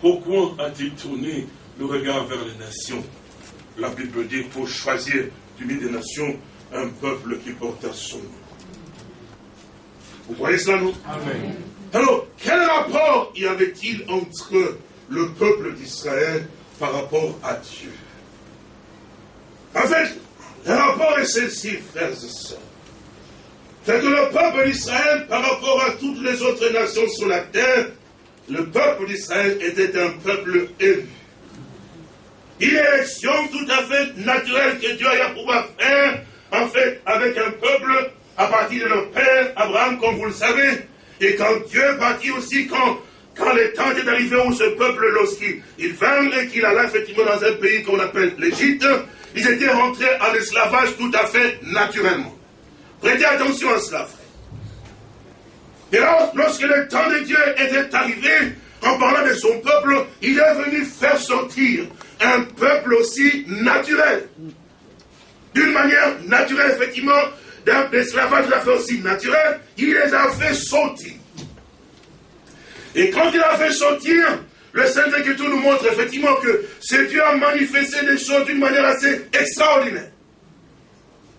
Pourquoi a-t-il tourné le regard vers les nations? La Bible dit pour choisir du milieu des nations un peuple qui porta son nom. Vous voyez cela, non Amen. Alors, quel rapport y avait-il entre le peuple d'Israël par rapport à Dieu En fait, le rapport est ceci, frères et sœurs. C'est que le peuple d'Israël, par rapport à toutes les autres nations sur la terre, le peuple d'Israël était un peuple élu. Une élection tout à fait naturelle que Dieu a pouvoir faire, en fait, avec un peuple à partir de leur père Abraham, comme vous le savez. Et quand Dieu partit aussi, quand, quand le temps est arrivé où ce peuple, lorsqu'il vint et qu'il alla effectivement dans un pays qu'on appelle l'Égypte, ils étaient rentrés en esclavage tout à fait naturellement. Prêtez attention à cela. Et là, lorsque le temps de Dieu était arrivé, en parlant de son peuple, il est venu faire sortir un peuple aussi naturel. D'une manière naturelle, effectivement, l'esclavage l'a fait aussi naturel, il les a fait sortir. Et quand il a fait sortir, le Saint-Écriture nous montre effectivement que ce Dieu a manifesté des choses d'une manière assez extraordinaire.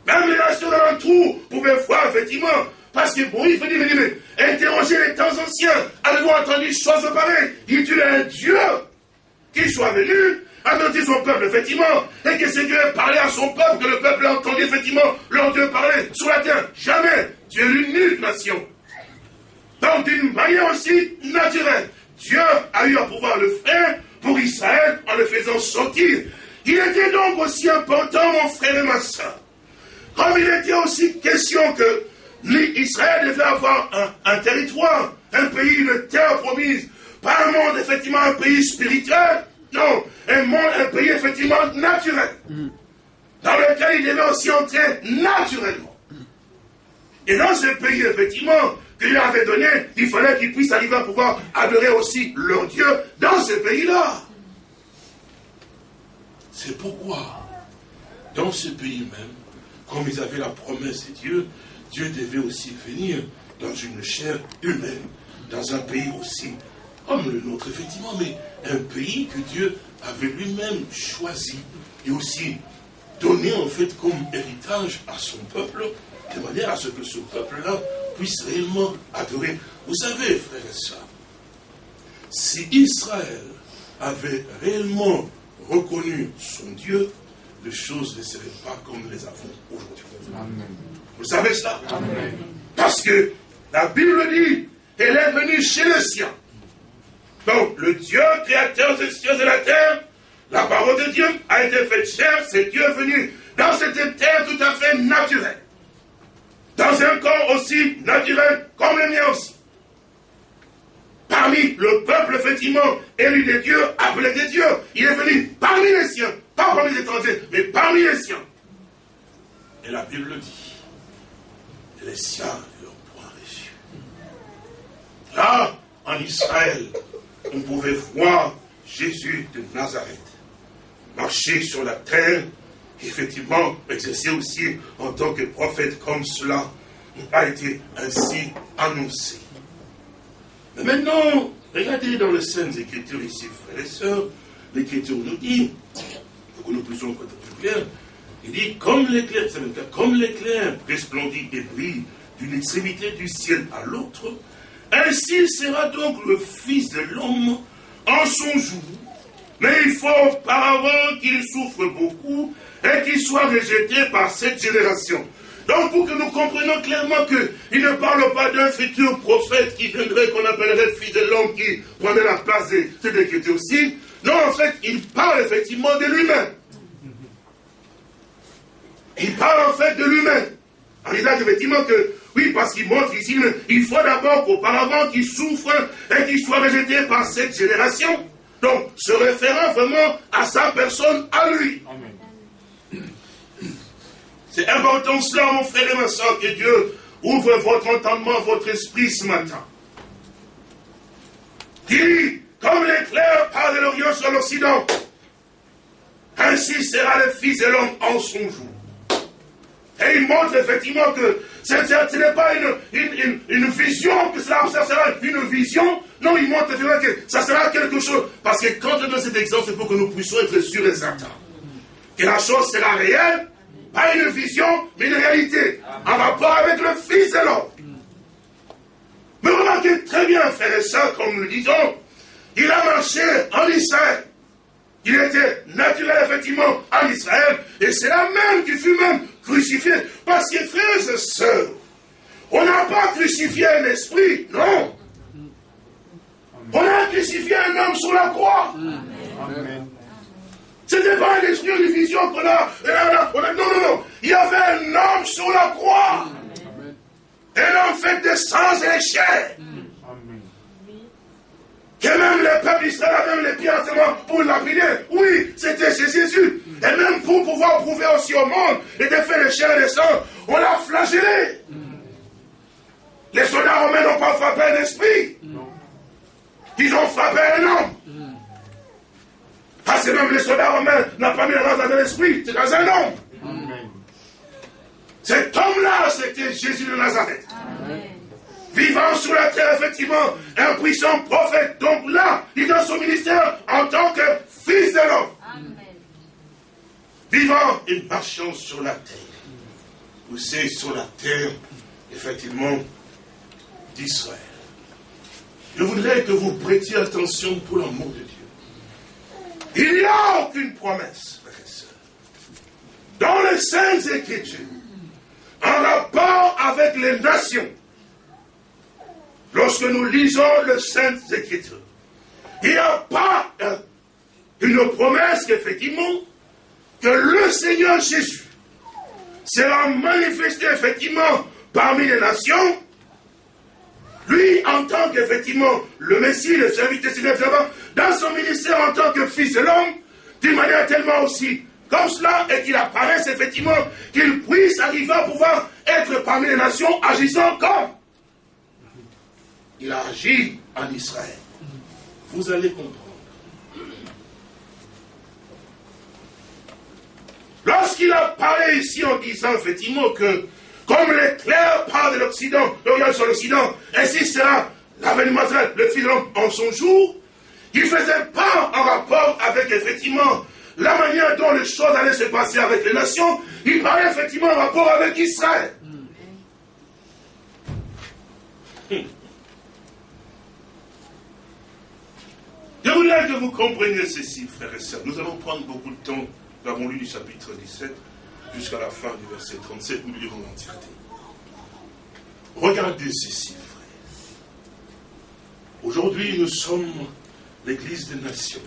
Même les nations trou pouvaient voir effectivement, parce que bon, il faut dire, mais, interroger les temps anciens, avez-vous entendu choses pareilles Il dit, un Dieu qui soit venu avertir son peuple, effectivement, et que c'est Dieu ait parlé à son peuple, que le peuple ait entendu, effectivement, leur Dieu parler sur la terre. Jamais. Dieu est l'unique nation. Donc, d'une manière aussi naturelle, Dieu a eu à pouvoir le faire pour Israël en le faisant sortir. Il était donc aussi important, mon frère et ma soeur, comme il était aussi question que Israël devait avoir un, territoire, un pays, une terre promise, pas un monde, effectivement, un pays spirituel, non, un monde, un pays effectivement naturel, dans lequel il devait aussi entrer naturellement. Et dans ce pays, effectivement, que Dieu avait donné, il fallait qu'ils puissent arriver à pouvoir adorer aussi leur Dieu dans ce pays-là. C'est pourquoi, dans ce pays même, comme ils avaient la promesse de Dieu, Dieu devait aussi venir dans une chair humaine, dans un pays aussi comme le nôtre, effectivement, mais un pays que Dieu avait lui-même choisi et aussi donné en fait comme héritage à son peuple, de manière à ce que ce peuple-là puisse réellement adorer. Vous savez, frères et sœurs, si Israël avait réellement reconnu son Dieu, les choses ne seraient pas comme nous les avons aujourd'hui. Vous savez cela Parce que la Bible dit, elle est venue chez les siens. Donc, le Dieu créateur des cieux et de la terre, la parole de Dieu a été faite chair, c'est Dieu venu dans cette terre tout à fait naturelle. Dans un corps aussi naturel comme le mien aussi. Parmi le peuple, effectivement, élu des dieux, appelé des dieux, il est venu parmi les siens, pas parmi les étrangers, mais parmi les siens. Et la Bible dit, les siens ne l'ont point reçu. Là, en Israël, on pouvait voir Jésus de Nazareth marcher sur la terre effectivement exercer aussi en tant que prophète comme cela a été ainsi annoncé. Mais maintenant, regardez dans les Saintes Écritures ici, frères et sœurs, l'Écriture nous dit, pour que nous puissions être plus clair, il dit, comme l'éclair, comme l'éclair resplendit et brille d'une extrémité du ciel à l'autre, ainsi sera donc le Fils de l'homme en son jour. Mais il faut auparavant qu'il souffre beaucoup et qu'il soit rejeté par cette génération. Donc pour que nous comprenions clairement qu'il ne parle pas d'un futur prophète qui viendrait, qu'on appellerait fils de l'homme, qui prendrait la place de cette écriture aussi. Non, en fait, il parle effectivement de lui-même. Il parle en fait de lui-même. En disant effectivement que, oui, parce qu'il montre ici, il faut d'abord qu'auparavant qu'il souffre et qu'il soit rejeté par cette génération. Donc, se référant vraiment à sa personne, à lui. Amen. C'est important cela, mon frère et ma soeur, que Dieu ouvre votre entendement, votre esprit ce matin. Qui, comme l'éclair part de l'Orient sur l'Occident, ainsi sera le Fils de l'homme en son jour. Et il montre effectivement que ce, n'est pas une, une, vision, que cela, sera une vision. Non, il montre effectivement que ça sera quelque chose. Parce que quand on donne cet exemple, c'est pour que nous puissions être sûrs et certains. Que la chose sera réelle pas une vision, mais une réalité, en rapport avec le Fils de l'homme. Mais remarquez très bien, frères et sœurs, comme nous disons, il a marché en Israël. Il était naturel, effectivement, en Israël, et c'est la même qui fut même crucifié. Parce que, frères et sœurs, on n'a pas crucifié un esprit, non. On a crucifié un homme sur la croix. Amen. N'était pas un esprit de vision qu'on a, Non, non, non. Il y avait un homme sur la croix. Un homme fait de sang et de chair. Que même les peuples d'Israël même les pieds en pour lapider. Oui, c'était Jésus. Et même pour pouvoir prouver aussi au monde et de faire les chair et le sang, on l'a flagellé. Les soldats romains n'ont pas frappé un esprit. Ils ont frappé un homme. Parce que même les soldats romains n'ont pas mis la main dans l'esprit, c'est dans un homme. Cet homme-là, c'était Jésus de Nazareth. Vivant sur la terre, effectivement, un puissant prophète. Donc là, il est dans son ministère en tant que fils de l'homme. Vivant et marchant sur la terre. Vous savez, sur la terre, effectivement, d'Israël. Je voudrais que vous prêtiez attention pour l'amour de Dieu. Il n'y a aucune promesse, frères et sœurs, dans les Saintes Écritures, en rapport avec les nations. Lorsque nous lisons les Saintes Écritures, il n'y a pas une promesse qu'effectivement, que le Seigneur Jésus sera manifesté effectivement parmi les nations lui, en tant qu'effectivement le Messie, le serviteur dans son ministère en tant que fils de l'homme, d'une manière tellement aussi comme cela, et qu'il apparaisse effectivement, qu'il puisse arriver à pouvoir être parmi les nations agissant comme il a agi en Israël. Vous allez comprendre. Lorsqu'il a parlé ici en disant effectivement que comme l'éclair part de l'Occident, l'Orient sur l'Occident, ainsi sera l'avènement le fil en son jour. Il faisait pas en rapport avec effectivement la manière dont les choses allaient se passer avec les nations. Il parlait effectivement en rapport avec Israël. Je voudrais que vous compreniez ceci, frères et sœurs. Nous allons prendre beaucoup de temps. Nous avons lu du chapitre 17 jusqu'à la fin du verset 37, nous lirons l'entièreté. Regardez ceci, frères. Aujourd'hui, nous sommes l'Église des nations.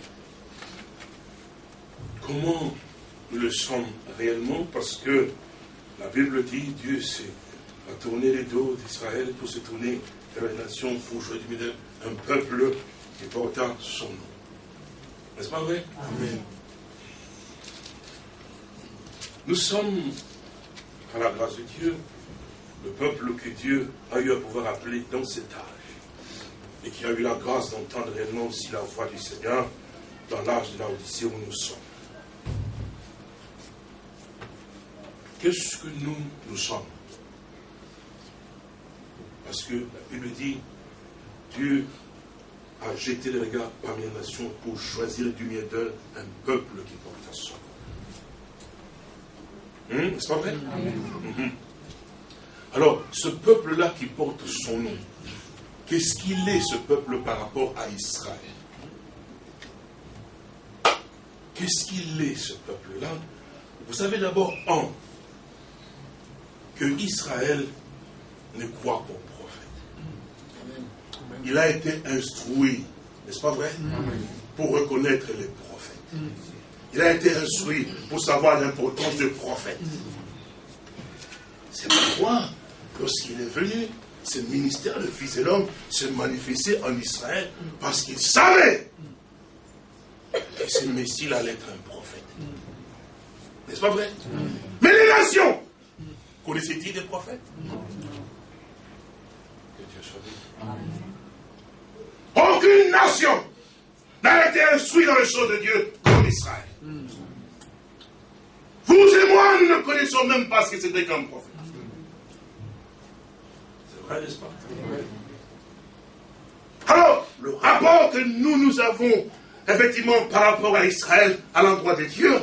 Comment nous le sommes réellement? Parce que la Bible dit Dieu a tourné les dos d'Israël pour se tourner vers les nations pour choisir un peuple qui porta son nom. N'est-ce pas vrai? Amen. Nous sommes, par la grâce de Dieu, le peuple que Dieu a eu à pouvoir appeler dans cet âge. Et qui a eu la grâce d'entendre réellement aussi la voix du Seigneur dans l'âge de la Odyssée où nous sommes. qu'est-ce que nous, nous sommes? Parce que la Bible dit, Dieu a jeté le regard parmi les nations pour choisir du milieu d'eux un peuple qui porte son nom. Hum, N'est-ce pas vrai? Hum. Alors, ce peuple-là qui porte son nom, qu'est-ce qu'il est ce peuple par rapport à Israël? Qu'est-ce qu'il est ce peuple-là? Vous savez d'abord, un, que Israël ne croit qu'au prophète. Il a été instruit, n'est-ce pas vrai? Pour reconnaître les prophètes. Il a été instruit pour savoir l'importance des prophètes. C'est pourquoi, lorsqu'il est venu, ce ministère de Fils de l'homme se manifestait en Israël parce qu'il savait que ce Messie allait être un prophète. N'est-ce pas vrai? Mais les nations, connaissaient-ils des prophètes? Que Dieu soit. Aucune nation n'a été instruite dans les choses de Dieu comme Israël. Vous et moi, nous ne connaissons même pas ce que c'était qu'un prophète. C'est vrai, n'est-ce pas? Alors, le rapport que nous, nous avons, effectivement, par rapport à Israël, à l'endroit de Dieu,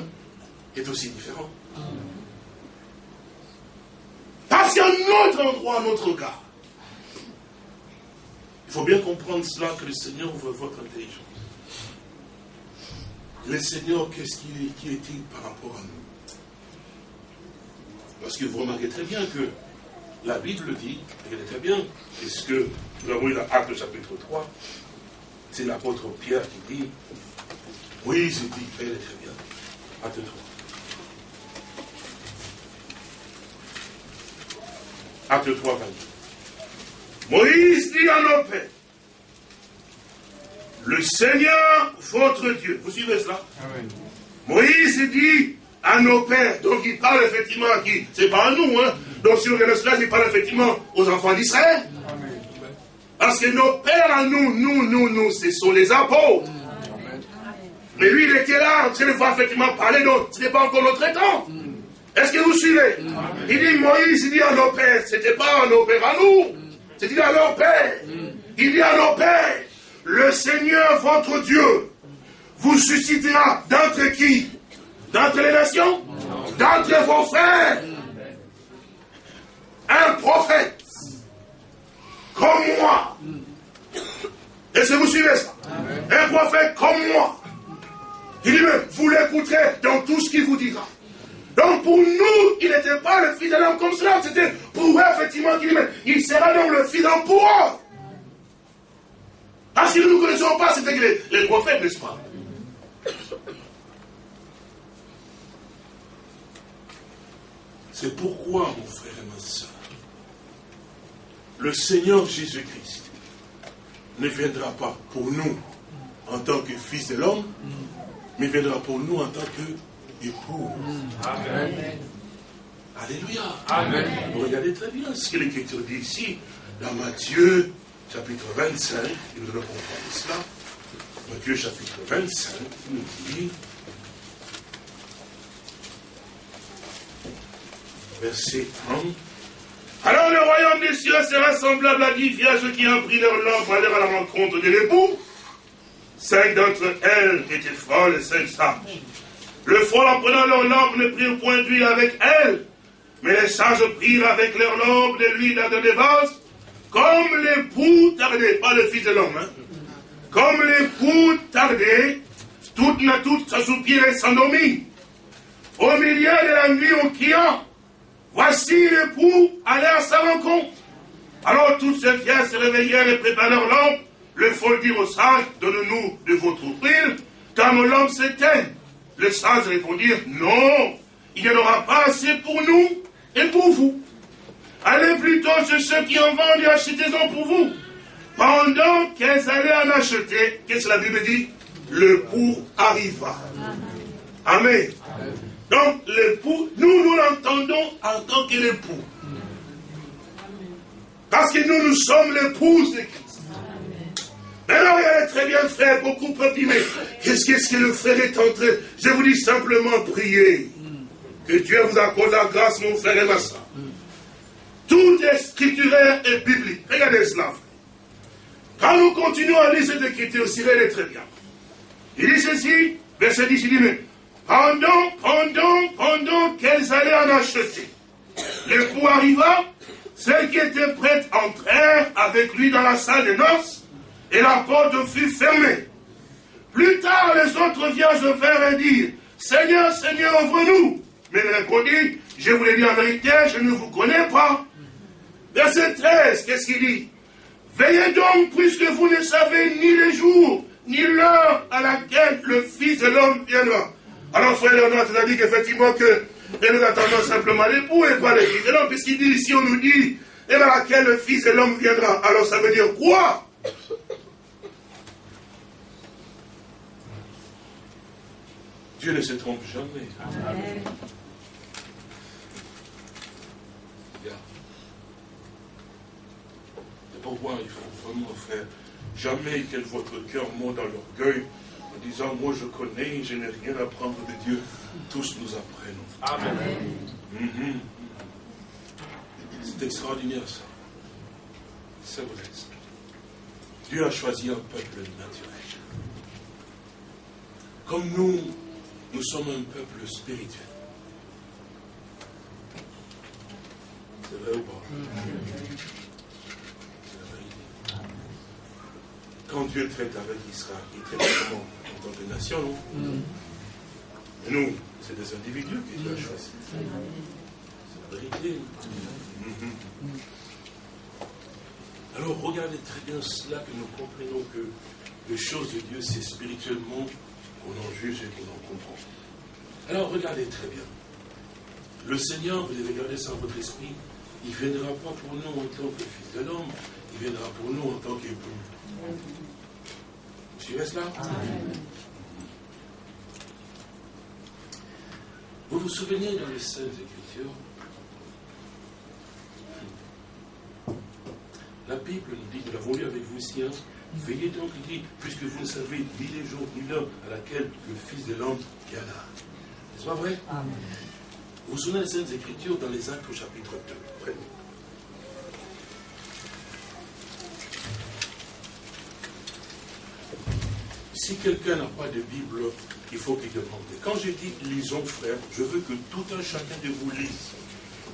est aussi différent. Parce qu'à notre endroit, notre regard, il faut bien comprendre cela que le Seigneur veut votre intelligence. Le Seigneur, qu'est-ce qui est-il par rapport à nous? Parce que vous remarquez très bien que la Bible dit, regardez très bien, puisque nous avons eu l'acte chapitre 3, c'est l'apôtre Pierre qui dit, oui, c'est dit, regardez très bien, acte 3. Acte 3, 22. Moïse dit à nos pères, le Seigneur, votre Dieu. Vous suivez cela? Moïse dit à nos pères, donc il parle effectivement à qui? C'est pas à nous, hein Donc si on regarde cela, il parle effectivement aux enfants d'Israël. Parce que nos pères à nous, nous, nous, nous, ce sont les apôtres. Mais lui, il était là, en train de voir effectivement parler, donc ce n'est pas encore notre temps. Est-ce que vous suivez? Il dit Moïse, il dit à nos pères, c'était pas à nos pères à nous, c'était à nos pères. Il dit à nos pères, le Seigneur votre Dieu vous suscitera d'entre qui? D'entre les nations D'entre vos frères Un prophète comme moi. Est-ce que vous suivez ça Un prophète comme moi. Il dit, mais vous l'écouterez dans tout ce qu'il vous dira. Donc pour nous, il n'était pas le fils de l'homme comme cela. C'était pour eux, effectivement, qu'il dit, mais il sera donc le fils d'homme pour eux. Parce que nous ne connaissons pas, c'était les, les prophètes, n'est-ce pas? C'est pourquoi, mon frère et ma soeur, le Seigneur Jésus-Christ ne viendra pas pour nous en tant que fils de l'homme, mais viendra pour nous en tant qu'époux. Amen. Alléluia. Amen. Vous regardez très bien ce que l'Écriture dit ici, dans Matthieu chapitre 25, il nous comprendre cela. Matthieu chapitre 25, il nous dit, verset 30. Alors le royaume des cieux sera semblable à dix vierges qui ont pris leur lampe à à la rencontre de l'époux. Cinq d'entre elles étaient folles et cinq sages. Le fol en prenant leur lampe ne prirent point d'huile avec elles, mais les sages prirent avec leur lampe de l'huile dans des vases, comme l'époux tardait, pas le fils de l'homme, hein. comme l'époux tardait, toutes la et s'endormit. Au milieu de la nuit, on criant, voici l'époux allait à sa rencontre. Alors toutes ces filles se réveillèrent et préparèrent lampe. Le fol dit aux sages, donne-nous de votre huile, car nos lampes s'éteignent. Les sages répondirent, non, il n'y en aura pas assez pour nous et pour vous. Allez plutôt chez ceux qui en vendent et achetez-en pour vous. Pendant qu'elles allaient en acheter, qu'est-ce que la Bible dit? Le pour arriva. Amen. Donc l'époux, nous, nous l'entendons en tant que l'époux. Parce que nous, nous sommes l'épouse de Christ. Alors, regardez très bien, frère, beaucoup peuvent dire, mais qu'est-ce que le frère est en train Je vous dis simplement, prier. Que Dieu vous accorde la grâce, mon frère et ma soeur. Tout est scripturaire et biblique. Regardez cela. Quand nous continuons à lire cette écriture, elle est très bien. Il dit ceci, verset 10, il dit, mais pendant, pendant, pendant qu'elles allaient en acheter, l'époux arriva, celles qui étaient prêtes entrèrent avec lui dans la salle de noces, et la porte fut fermée. Plus tard, les autres vierges vinrent et dirent, Seigneur, Seigneur, ouvre-nous. Mais il répondit, je vous l'ai dit en vérité, je ne vous connais pas. Verset 13, qu'est-ce qu'il dit? Veillez donc, puisque vous ne savez ni les jours, ni l'heure à laquelle le Fils de l'homme viendra. Alors, frère Léonard, c'est-à-dire qu'effectivement que et nous attendons simplement l'époux et pas le Fils de l'homme, puisqu'il dit ici, on nous dit, et à laquelle le Fils de l'homme viendra? Alors ça veut dire quoi? Dieu ne se trompe jamais. Amen. C'est pourquoi il faut vraiment faire jamais que votre cœur monte dans l'orgueil en disant Moi je connais, je n'ai rien à prendre de Dieu. Tous nous apprenons. Amen. Mhm. C'est extraordinaire ça. C'est vrai. Dieu a choisi un peuple naturel. Comme nous, nous sommes un peuple spirituel. C'est vrai ou pas? C'est la vérité. Quand Dieu traite avec Israël, il traite comment En non Mais nous, c'est des individus que Dieu a choisis. C'est la vérité. Mm-hmm. Alors regardez très bien cela que nous comprenons que les choses de Dieu, c'est spirituellement qu'on en juge et qu'on en comprend. Alors regardez très bien. Le Seigneur, vous devez garder ça dans votre esprit, il ne viendra pas pour nous en tant que fils de l'homme, il viendra pour nous en tant qu'époux. Suivez cela Vous vous souvenez dans les Saintes Écritures La Bible nous dit, nous l'avons lu avec vous ici, hein, Veillez donc, il dit, puisque vous ne savez ni les jours ni l'heure à laquelle le Fils de l'homme viendra. N'est-ce pas vrai Vous vous souvenez des Saintes Écritures dans les Actes au chapitre 2. Si quelqu'un n'a pas de Bible, il faut qu'il demande. Quand je dis lisons, frère, je veux que tout un chacun de vous lise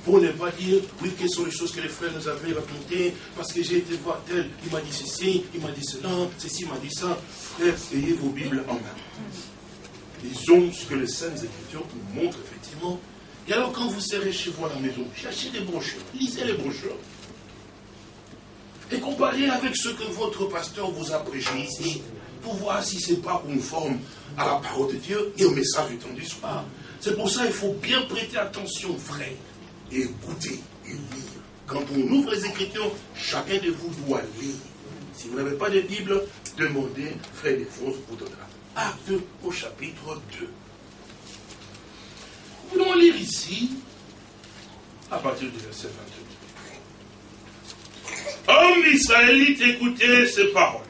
pour ne pas dire, oui, quelles sont les choses que les frères nous avaient racontées, parce que j'ai été voir tel, il m'a dit ceci, il m'a dit cela, ceci m'a dit ça. Frères, ayez vos Bibles en main. Lisons ce que les Saintes Écritures nous montrent effectivement. Et alors, quand vous serez chez vous à la maison, cherchez des brochures, lisez les brochures. Et comparez avec ce que votre pasteur vous a prêché ici, pour voir si ce n'est pas conforme à la parole de Dieu et au message du temps du soir. C'est pour ça qu'il faut bien prêter attention, frère et écouter et lire. Quand on ouvre les Écritures, chacun de vous doit lire. Si vous n'avez pas de Bible, demandez, frère Défonce vous donnera. Acte au chapitre 2. Nous voulons lire ici, à partir du verset 22. Homme israélite, écoutez ces paroles.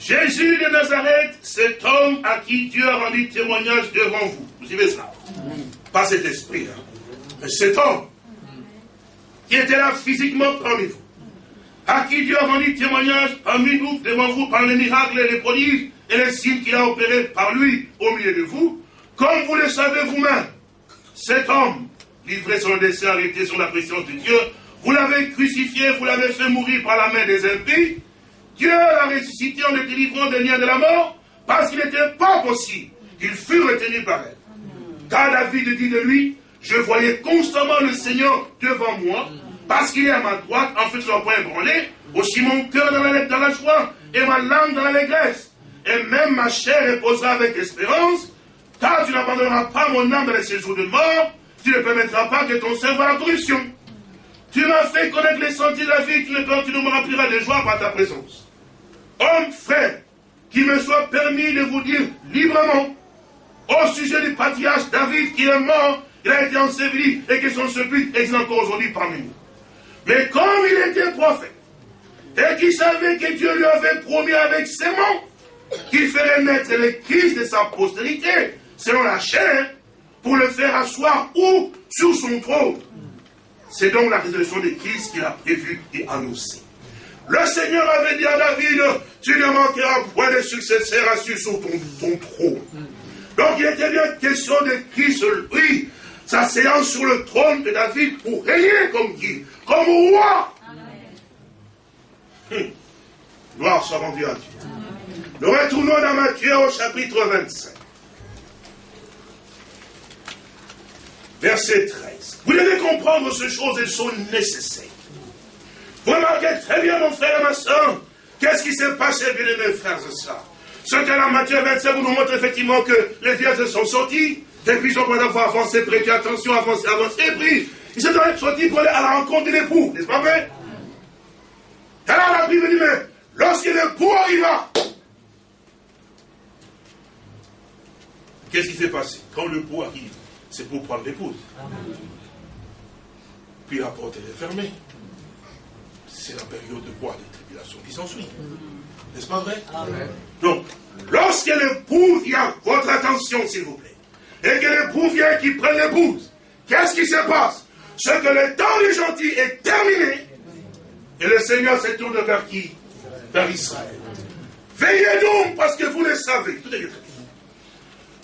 Jésus de Nazareth, cet homme à qui Dieu a rendu témoignage devant vous. Vous suivez ça? Pas cet esprit, hein cet homme qui était là physiquement parmi vous, à qui Dieu a rendu témoignage parmi nous, devant vous, par les miracles et les prodiges et les signes qu'il a opérés par lui au milieu de vous, comme vous le savez vous-même, cet homme, livré son dessein, arrêté sur la présence de Dieu, vous l'avez crucifié, vous l'avez fait mourir par la main des impies, Dieu l'a ressuscité en le délivrant des liens de la mort, parce qu'il n'était pas possible qu'il fût retenu par elle. Car David dit de lui, je voyais constamment le Seigneur devant moi, parce qu'il est à ma droite, en ne point ébranler, aussi mon cœur dans la, dans la joie, et ma langue dans l'allégresse. Et même ma chair reposera avec espérance, car tu n'abandonneras pas mon âme dans les séjours de mort, tu ne permettras pas que ton cerveau à la corruption. Tu m'as fait connaître les sentiers de la vie, tu ne, tu me rempliras de joie par ta présence. Homme frère, qu'il me soit permis de vous dire librement, au sujet du patriarche David qui est mort il a été enseveli et que son sépulcre existe encore aujourd'hui parmi nous. Mais comme il était prophète, et qu'il savait que Dieu lui avait promis avec ses mots qu'il ferait naître les Christ de sa postérité, selon la chair, pour le faire asseoir où? Sur son trône. C'est donc la résurrection de Christ qu'il a prévu et annoncé. Le Seigneur avait dit à David, tu ne manqueras point de successeur assis sur ton, ton trône. Donc il était bien question de Christ, lui, s'asseyant sur le trône de David pour régner comme qui Comme roi. Hum. Gloire soit rendue à Dieu. Nous retournons dans Matthieu au chapitre 25. Verset 13. Vous devez comprendre ces choses, elles sont nécessaires. Vous remarquez très bien, mon frère et ma soeur, qu'est-ce qui s'est passé, bien mes frères et sœurs. Ce que la Matthieu 25 vous nous montre effectivement que les vierges sont sortis, depuis son point d'avoir avancé, prêté attention, avancé, avancé, et puis, ils sont sortis pour aller à la rencontre de l'époux, n'est-ce pas vrai Alors la Bible dit, mais lorsque l'époux arriva, qu'est-ce qui s'est passé? Quand l'époux arrive, c'est pour prendre l'épouse. Puis la porte est fermée. C'est la période de quoi Des tribulations qui s'ensuit. N'est-ce pas vrai Donc, lorsque l'époux vient, votre attention s'il vous plaît, et que l'époux vient qui prenne l'épouse, qu'est-ce qui se passe? Ce que le temps des gentils est terminé, et le Seigneur se tourne vers qui? Vers Israël. Veillez donc, parce que vous le savez. Tout est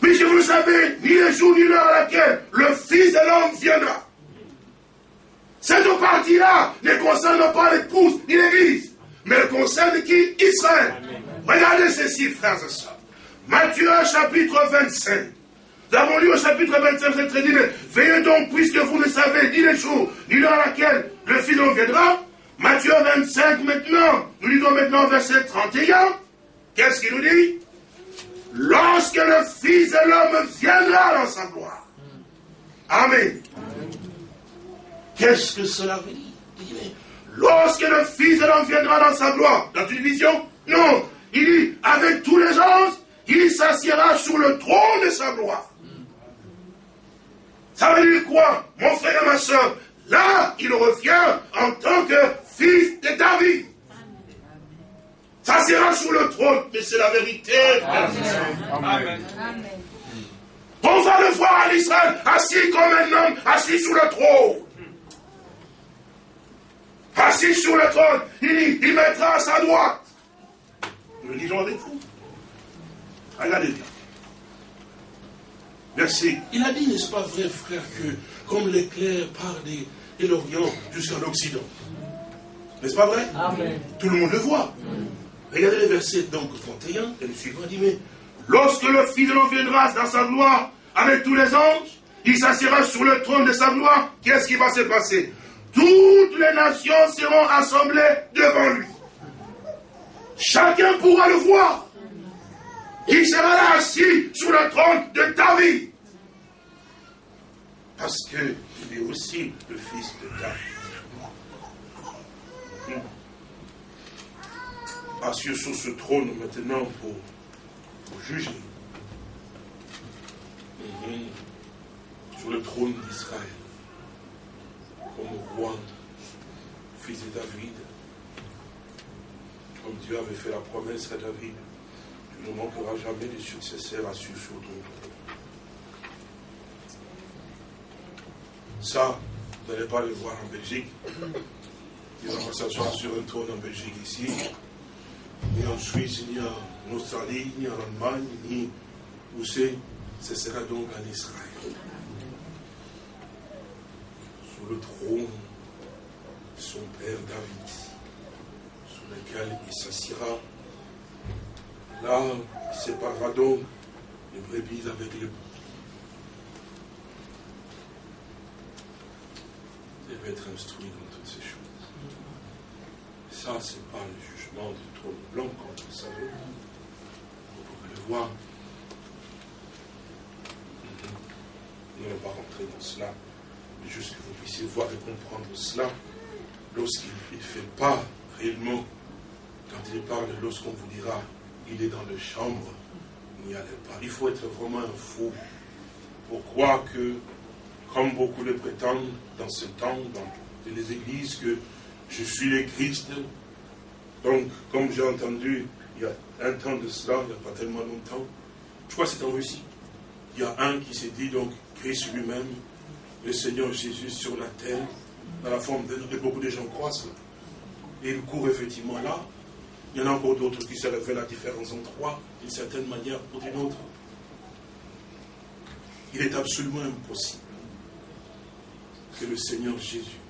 Puisque vous savez, ni le jour ni l'heure à laquelle le Fils de l'homme viendra. Cette partie-là ne concerne pas l'épouse ni l'église, mais elle concerne qui? Israël. Regardez ceci, frères et sœurs. Matthieu chapitre 25. Nous avons lu au chapitre 25, c'est très dit, veillez donc, puisque vous ne savez ni les jours, ni l'heure à laquelle le Fils viendra. Matthieu 25 maintenant, nous lisons maintenant verset 31. Qu'est-ce qu'il nous dit? Lorsque le Fils de l'homme viendra dans sa gloire. Amen. Qu'est-ce que cela veut dire? Lorsque le Fils de l'homme viendra dans sa gloire, dans une vision Non. Il dit, avec tous les anges, il s'assiera sur le trône de sa gloire. Ça veut dire quoi, mon frère et ma soeur? Là, il revient en tant que fils de David. Ça sera sous le trône, mais c'est la vérité. Amen. On va le voir à l'Israël, assis comme un homme, assis sous le trône. Assis sur le trône, il, il mettra à sa droite. Nous le disons avec vous. Regardez bien. Merci. Il a dit, n'est-ce pas vrai, frère, que comme l'éclair part de, l'Orient jusqu'à l'Occident. N'est-ce pas vrai? Amen. Tout le monde le voit. Regardez le verset donc 31 et le suivant dit, mais lorsque le Fils de l'homme viendra dans sa gloire avec tous les anges, il s'assiera sur le trône de sa gloire, qu'est-ce qui va se passer? Toutes les nations seront assemblées devant lui. Chacun pourra le voir. Il sera là assis sur le trône de David. Parce qu'il est aussi le fils de David. assis sur ce trône maintenant pour, juger. Sur le trône d'Israël, comme roi, fils de David, comme Dieu avait fait la promesse à David, tu ne manqueras jamais de successeurs assis sur trône. Ça, vous n'allez pas le voir en Belgique. Ils vont s'asseoir sur un trône en Belgique ici ni en Suisse, ni en Australie, ni en Allemagne, ni où c'est, ce sera donc en Israël. Sur le trône de son père David, sur lequel il s'assiera. Là, il séparera donc les brebis avec les boucs. Il devait être instruit dans toutes ces choses. Ça, c'est pas le jugement du blanc, comme vous savez. Vous pouvez le voir. Nous n'allons pas rentrer dans cela, juste que vous puissiez voir et comprendre cela. Lorsqu'il ne fait pas réellement, quand il parle, lorsqu'on vous dira, il est dans le chambre, n'y allez pas. Il faut être vraiment un fou pour croire que, comme beaucoup le prétendent dans ce temps, dans les églises, que je suis le Christ, donc, comme j'ai entendu il y a un temps de cela, il n'y a pas tellement longtemps, je crois que c'est en Russie, il y a un qui s'est dit, donc, Christ lui-même, le Seigneur Jésus sur la terre, dans la forme de, de beaucoup de gens croient cela. Et il court effectivement là. Il y en a encore d'autres qui se révèlent la différence en trois, d'une certaine manière ou d'une autre. Il est absolument impossible que le Seigneur Jésus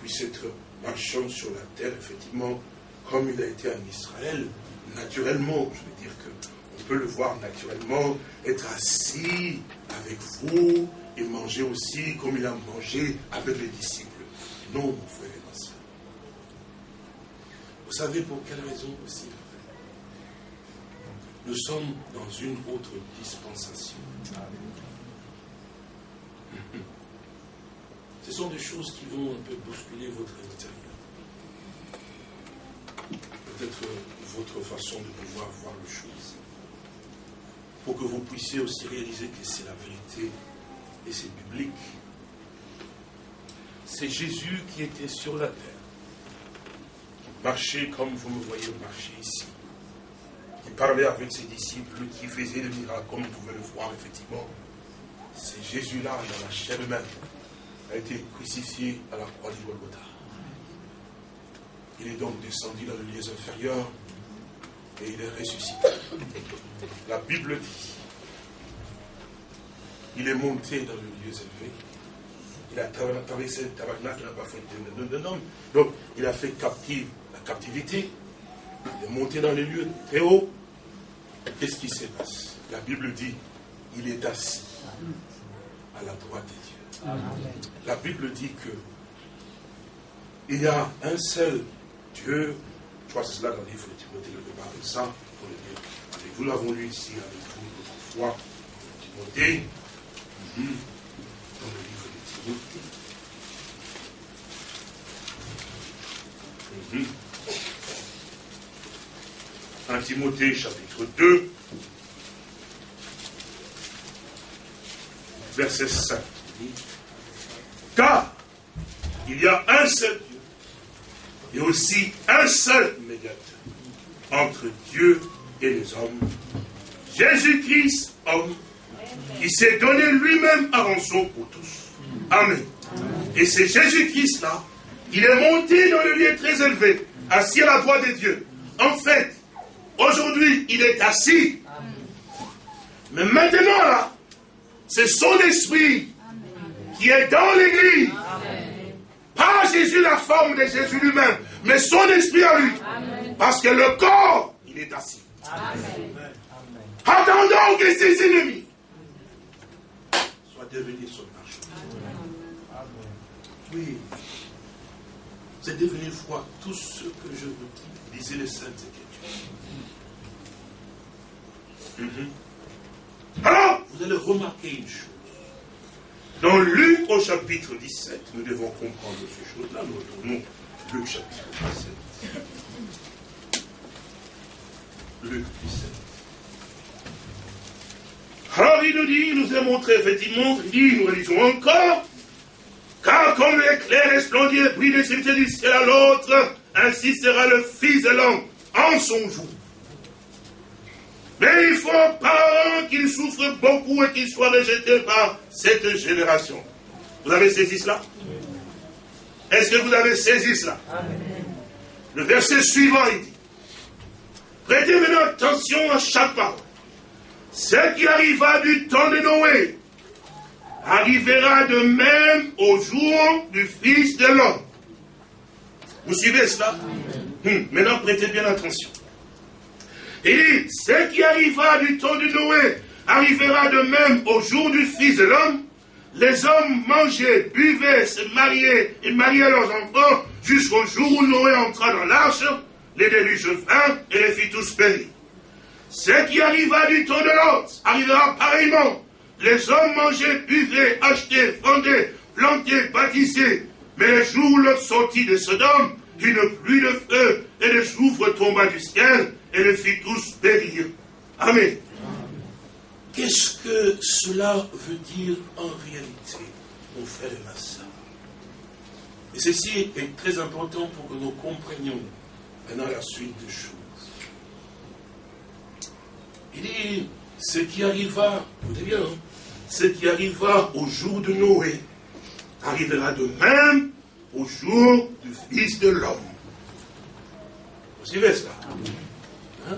puisse être marchant sur la terre, effectivement, comme il a été en Israël, naturellement. Je veux dire qu'on peut le voir naturellement, être assis avec vous et manger aussi comme il a mangé avec les disciples. Non, mon frère et ma soeur. Vous savez pour quelle raison aussi, frère? Nous sommes dans une autre dispensation. Ce sont des choses qui vont un peu bousculer votre intérieur. Peut-être votre façon de pouvoir voir les choses. Pour que vous puissiez aussi réaliser que c'est la vérité et c'est biblique. C'est Jésus qui était sur la terre, marchait comme vous me voyez marcher ici, qui parlait avec ses disciples, qui faisait des miracles comme vous pouvez le voir effectivement. C'est Jésus-là dans la chair humaine a été crucifié à la croix du Golgotha. Il est donc descendu dans les lieux inférieurs et il est ressuscité. La Bible dit, il est monté dans les lieux élevés. Il a traversé le tabernacle, il n'a pas fait de nom. Donc, il a fait captive la captivité. Il est monté dans les lieux très hauts. Qu'est-ce qui se passe? La Bible dit, il est assis à la droite de Dieu. La Bible dit que il y a un seul Dieu. Je crois que c'est cela dans le livre de Timothée, le parle de ça. Avec vous l'avons lu ici avec vous fois. Timothée. Dans le livre de Timothée. Mhm. Un Timothée chapitre 2, verset 5. Car il y a un seul Dieu et aussi un seul médiateur entre Dieu et les hommes. Jésus-Christ, homme, qui s'est donné lui-même à rançon pour tous. Amen. Et c'est Jésus-Christ-là, il est monté dans le lieu très élevé, assis à la droite de Dieu. En fait, aujourd'hui, il est assis. Mais maintenant, là, c'est son esprit qui est dans l'Église. Pas Jésus, la forme de Jésus lui-même, mais son esprit en lui. Parce que le corps, il est assis. Attendons que ses ennemis devenus son marche. Oui. C'est devenu froid. Tout ce que je vous dis, lisez les Saintes Écritures. Mhm. Alors, vous allez remarquer une chose. Dans Luc au chapitre 17, nous devons comprendre ces choses-là. Nous retournons Luc chapitre 17. Luc 17. Alors il nous dit, il nous a montré effectivement, il dit, nous lisons encore, car comme l'éclair resplendit et brille du ciel à l'autre, ainsi sera le Fils de l'homme en son jour. Mais il faut pas qu'il souffre beaucoup et qu'il soit rejeté par cette génération. Vous avez saisi cela? Est-ce que vous avez saisi cela? Le verset suivant, il dit, prêtez maintenant attention à chaque parole. Ce qui arriva du temps de Noé arrivera de même au jour du Fils de l'homme. Vous suivez cela? Hum, Maintenant, prêtez bien attention. Et ce qui arriva du temps de Noé arrivera de même au jour du Fils de l'homme. Les hommes mangeaient, buvaient, se mariaient et mariaient leurs enfants jusqu'au jour où Noé entra dans l'arche, les déluges vinrent et les fit tous périr. Ce qui arriva du temps de l'autre arrivera pareillement. Les hommes mangeaient, buvaient, achetaient, vendaient, plantaient, bâtissaient. Mais le jour où l'autre sortit de Sodome, une pluie de feu et de soufre tomba du ciel et les fit tous périr. Amen. Qu'est-ce que cela veut dire en réalité, mon frère et ma soeur Et ceci est très important pour que nous comprenions maintenant la suite des choses. Il dit, ce qui arriva, écoutez bien, hein, ce qui arriva au jour de Noé arrivera de même au jour du Fils de l'homme. Vous suivez cela hein?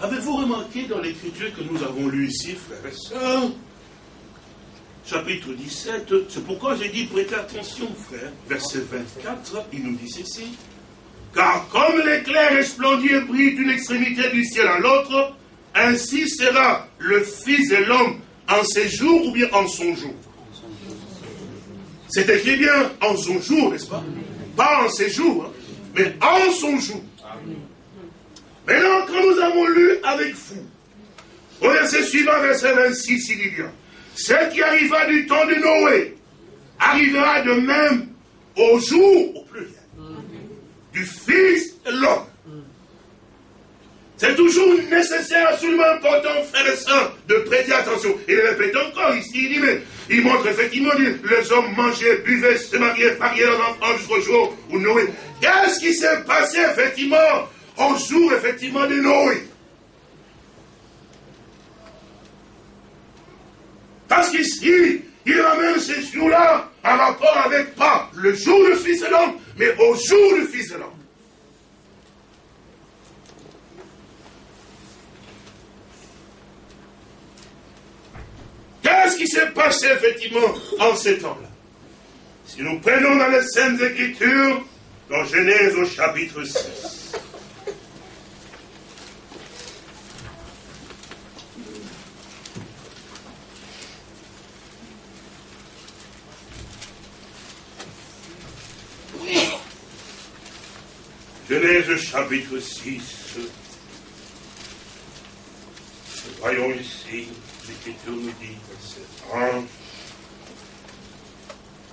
Avez-vous remarqué dans l'écriture que nous avons lu ici, frères et sœurs, chapitre 17, c'est pourquoi j'ai dit prêtez attention, frère, verset 24, il nous dit ceci. Car comme l'éclair resplendit et brille d'une extrémité du ciel à l'autre, ainsi sera le Fils de l'homme en ses jours ou bien en son jour. C'est écrit bien en son jour, n'est-ce pas? Pas en ses jours, hein, mais en son jour. Maintenant, quand nous avons lu avec vous, au verset suivant, verset 26, il y a ce qui arriva du temps de Noé arrivera de même au jour, au pluriel, du Fils de l'homme. C'est toujours nécessaire, absolument important, frères et sœurs, de prêter attention. Il répète encore ici, il dit, mais il montre effectivement, les hommes mangeaient, buvaient, se mariaient, mariaient leurs enfants jusqu'au jour où Noé. Qu'est-ce qui s'est passé, effectivement, au jour, effectivement, de Noé Parce qu'ici, il ramène ces jours-là en rapport avec pas le jour du Fils de l'homme, mais au jour du Fils de l'homme. Qu'est-ce qui s'est passé effectivement en ces temps-là? Si nous prenons dans les Saintes Écritures, dans Genèse au chapitre 6, Genèse chapitre 6. Voyons ici, l'Écriture nous dit, verset 1.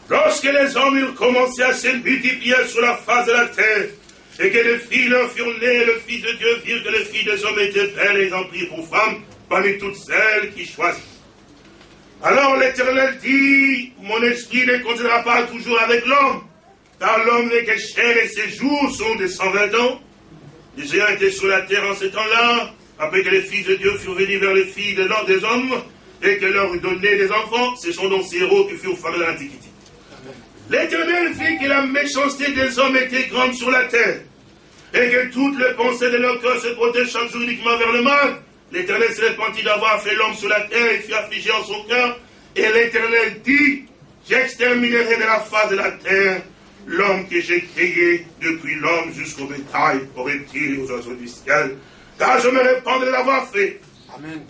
Lorsque les hommes eurent commencé à se multiplier sur la face de la terre, et que les filles leur furent nées, le Fils de Dieu virent que les filles des hommes étaient belles et en prirent pour femmes parmi toutes celles qui choisissent. Alors l'Éternel dit, mon esprit ne continuera pas toujours avec l'homme, car l'homme n'est que chair et ses jours sont de 120 ans. Les géants étaient sur la terre en ce temps-là, après que les fils de Dieu furent venus vers les filles de l'ordre des hommes, et que leur donné des enfants, ce sont donc ces héros qui furent formés de l'Antiquité. L'Éternel fit que la méchanceté des hommes était grande sur la terre, et que toutes les pensées de leur cœur se protègent chaque jour uniquement vers le mal. L'Éternel se répandit d'avoir fait l'homme sur la terre et fut affligé en son cœur. Et l'Éternel dit, j'exterminerai de la face de la terre l'homme que j'ai créé depuis l'homme jusqu'au bétail, aux reptiles et aux oiseaux du ciel, car je me répands de l'avoir fait. Amen.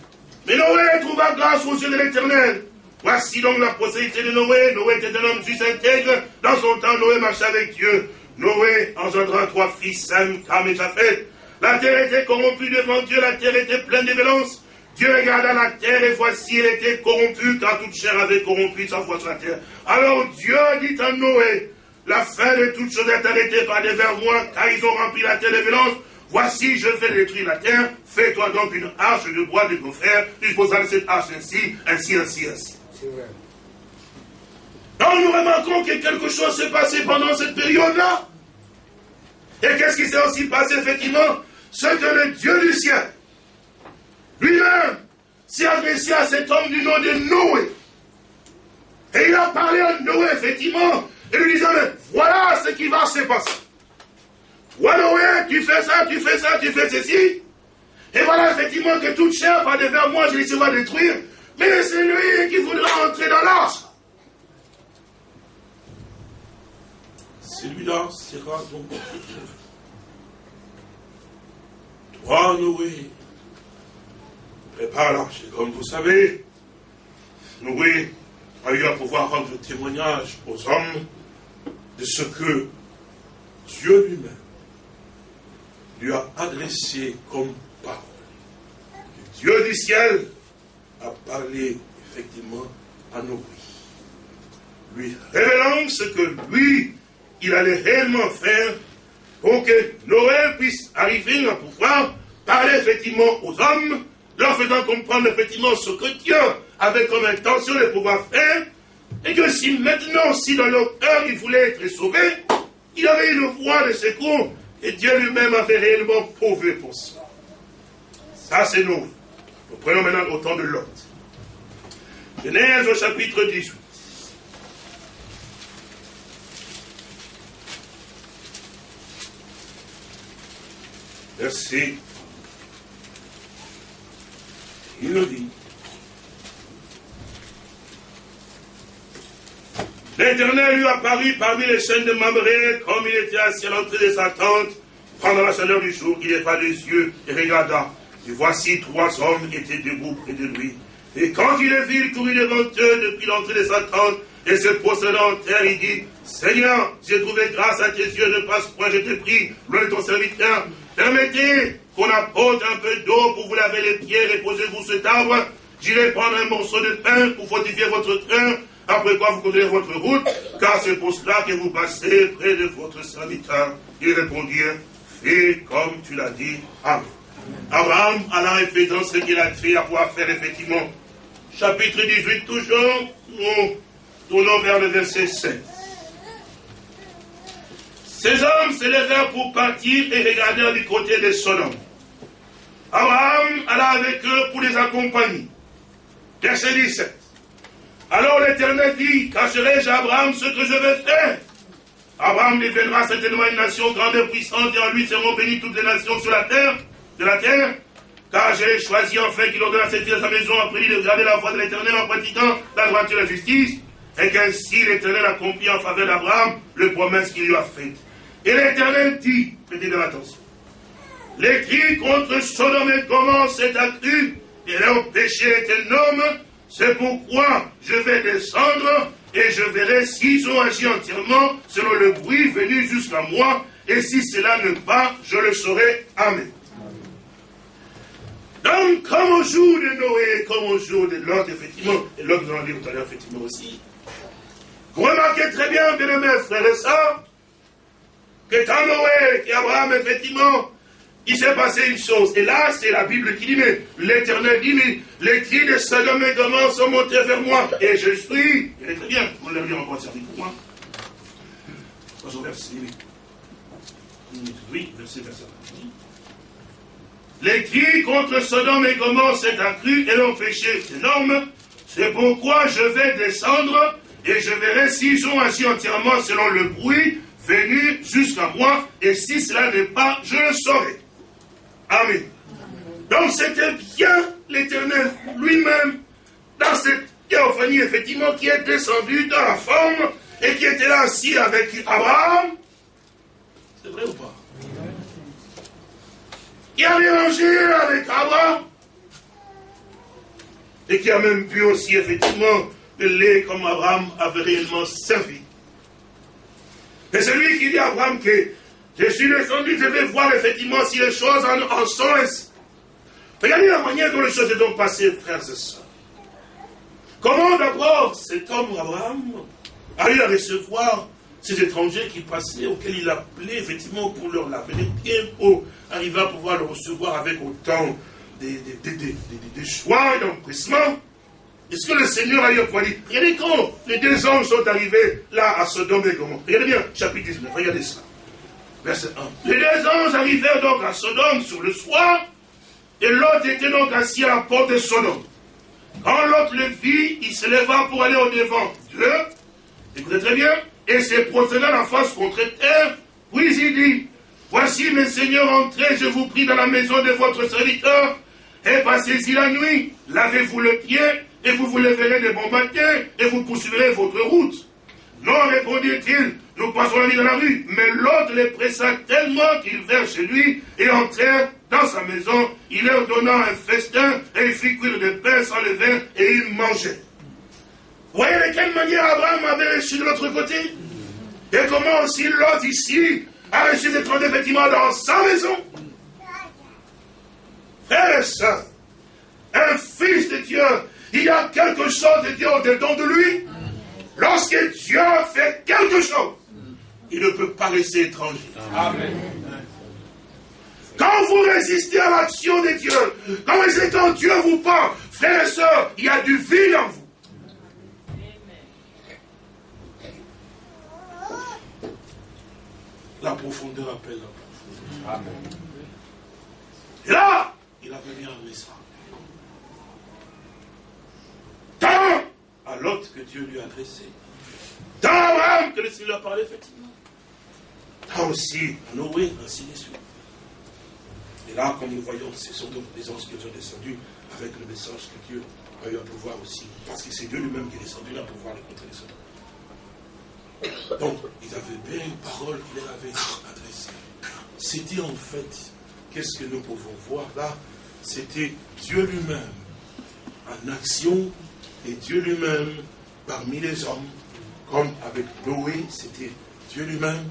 Mais Noé trouva grâce aux yeux de l'Éternel. Voici donc la postérité de Noé. Noé était un homme juste intègre. Dans son temps, Noé marchait avec Dieu. Noé engendra trois fils, Sam, Cam et Japheth. La terre était corrompue devant Dieu, la terre était pleine de violence. Dieu regarda la terre et voici, elle était corrompue, car toute chair avait corrompu sa foi sur la terre. Alors Dieu dit à Noé, la fin de toutes choses est arrêtée par des verrois, car ils ont rempli la terre de violence. Voici, je vais détruire la terre. Fais-toi donc une arche de bois de ton frère. Disposant de cette arche ainsi, ainsi, ainsi, ainsi. C'est vrai. Donc nous remarquons que quelque chose s'est passé pendant cette période-là. Et qu'est-ce qui s'est aussi passé effectivement? Ce que le Dieu du ciel, lui-même, s'est adressé à cet homme du nom de Noé. Et il a parlé à Noé, effectivement, et lui disant, mais voilà ce qui va se passer. Noé, tu fais ça, tu fais ça, tu fais ceci. Et voilà effectivement que toute chair va devant moi, je les va détruire. Mais c'est lui qui voudra entrer dans l'arche. Celui-là sera donc Toi, Noé, prépare l'arche. Comme vous savez, Noé a eu à pouvoir rendre témoignage aux hommes de ce que Dieu lui-même lui a adressé comme parole. Dieu du ciel a parlé effectivement à Noé, lui révélant ce que lui, il allait réellement faire pour que Noé puisse arriver à pouvoir parler effectivement aux hommes, leur faisant comprendre effectivement ce que Dieu avait comme intention de pouvoir faire, et que si maintenant, si dans leur cœur, il voulait être sauvé, il avait une voie de secours, et Dieu lui-même avait réellement prouvé pour ça. Ça, c'est nous. Nous prenons maintenant autant de Lot. Genèse au chapitre 18. Verset. Il nous dit. L'Éternel lui apparut parmi les chaînes de Mamré, comme il était assis à l'entrée de sa tente, pendant la chaleur du jour, il leva les yeux et regarda. Et voici trois hommes étaient debout près de lui. Et quand il les vit, il courut devant eux depuis l'entrée de sa tente, et se prosternant en terre, il dit, Seigneur, j'ai trouvé grâce à tes yeux, ne passe point, je te prie, loin de ton serviteur. Permettez qu'on apporte un peu d'eau pour vous laver les pieds, reposez-vous cet arbre. J'irai prendre un morceau de pain pour fortifier votre train, après quoi vous continuez votre route, car c'est pour cela que vous passez près de votre serviteur. Ils répondirent, fais comme tu l'as dit. Amen. Abraham alla et faisant ce qu'il a fait à pouvoir faire effectivement. Chapitre 18 toujours, nous tournons vers le verset 7. Ces hommes se levèrent pour partir et regardèrent du côté de Sodome. Abraham alla avec eux pour les accompagner. Verset 17. Alors l'Éternel dit, cacherai-je à Abraham ce que je vais faire? Abraham deviendra certainement une nation grande et puissante, et en lui seront bénies toutes les nations sur la terre, de la terre, car j'ai choisi enfin qu'il ordonne à cette fille à sa maison, après lui de garder la voie de l'Éternel en pratiquant la droiture et la justice, et qu'ainsi l'Éternel accomplit en faveur d'Abraham le promesse qu'il lui a faite. Et l'Éternel dit, prêtez de l'attention, les cris contre Sodome et Gomorrhe s'est accru, et leur péché est énorme, c'est pourquoi je vais descendre et je verrai s'ils ont agi entièrement selon le bruit venu jusqu'à moi, et si cela ne pas, je le saurai. Amen. Donc, comme au jour de Noé, comme au jour de Lot, effectivement, et Lot nous en dit tout à l'heure, effectivement aussi, vous remarquez très bien, bien aimés frères et sœurs, que dans Noé, qu'Abraham, effectivement, il s'est passé une chose. Et là, c'est la Bible qui dit, mais l'Éternel dit, mais les cris de Sodome et Gomorrhe sont montés vers moi. Et je suis, est très bien, on l'a encore servi pour moi. verset, oui, verset, verset. Les cris contre Sodome et Gomorrhe s'est accru et leur péché énorme. C'est pourquoi je vais descendre et je verrai s'ils ont agi entièrement selon le bruit venu jusqu'à moi, et si cela n'est pas, je le saurai. Amen. Donc c'était bien l'Éternel lui-même, dans cette théophanie, effectivement, qui est descendu dans la forme et qui était là assis avec Abraham. C'est vrai ou pas? Qui a mélangé avec Abraham et qui a même pu aussi, effectivement, le comme Abraham avait réellement servi. Et c'est lui qui dit à Abraham que je suis descendu, je vais voir effectivement si les choses en, sont ainsi. Regardez la manière dont les choses sont passées, frères et sœurs. Comment d'abord cet homme, Abraham, a eu à recevoir ces étrangers qui passaient, auxquels il appelait effectivement pour leur laver les pieds, pour arriver à pouvoir le recevoir avec autant de, de, choix et d'empressement? Est-ce que le Seigneur a eu à dire Regardez quand les deux anges sont arrivés là à Sodome et Gomorrhe. Regardez bien, chapitre 19, regardez ça. Verset 1. Les deux anges arrivèrent donc à Sodome sur le soir, et l'autre était donc assis à la porte de Sodome. Quand l'autre le vit, il se leva pour aller au devant d'eux, écoutez très bien, et se procéda la face contre terre, puis il dit, Voici mes seigneurs, entrez, je vous prie, dans la maison de votre serviteur, et passez-y la nuit, lavez-vous le pied, et vous vous lèverez de bon matin, et vous poursuivrez votre route. Non, répondit-il, nous passons la nuit dans la rue. Mais l'autre les pressa tellement qu'ils vinrent chez lui et entrèrent dans sa maison. Il leur donna un festin et il fit cuire des pains sans levain et ils mangeaient. Voyez de quelle manière Abraham avait reçu de l'autre côté Et comment aussi l'autre ici a reçu des de vêtements dans sa maison Frère et soeur, un fils de Dieu, il y a quelque chose de Dieu au-dedans de lui. Lorsque Dieu fait quelque chose, il ne peut pas rester étranger. Amen. Quand vous résistez à l'action de Dieu, quand, quand Dieu vous parle, frères et sœurs, il y a du vide en vous. La profondeur appelle la profondeur. Amen. Et là, il a venu un message. Tant Lot que Dieu lui a adressé. Dans Abraham que le Seigneur a parlé, effectivement. Dans aussi Noé, ainsi de suite. Et là, comme nous voyons, ce sont donc des anges qui sont descendus avec le message que Dieu a eu à pouvoir aussi. Parce que c'est Dieu lui-même qui est descendu là pour pouvoir les contre les Donc, ils avaient bien une parole qu'il leur avait adressée. C'était en fait, qu'est-ce que nous pouvons voir là? C'était Dieu lui-même en action et Dieu lui-même parmi les hommes, comme avec Noé, c'était Dieu lui-même,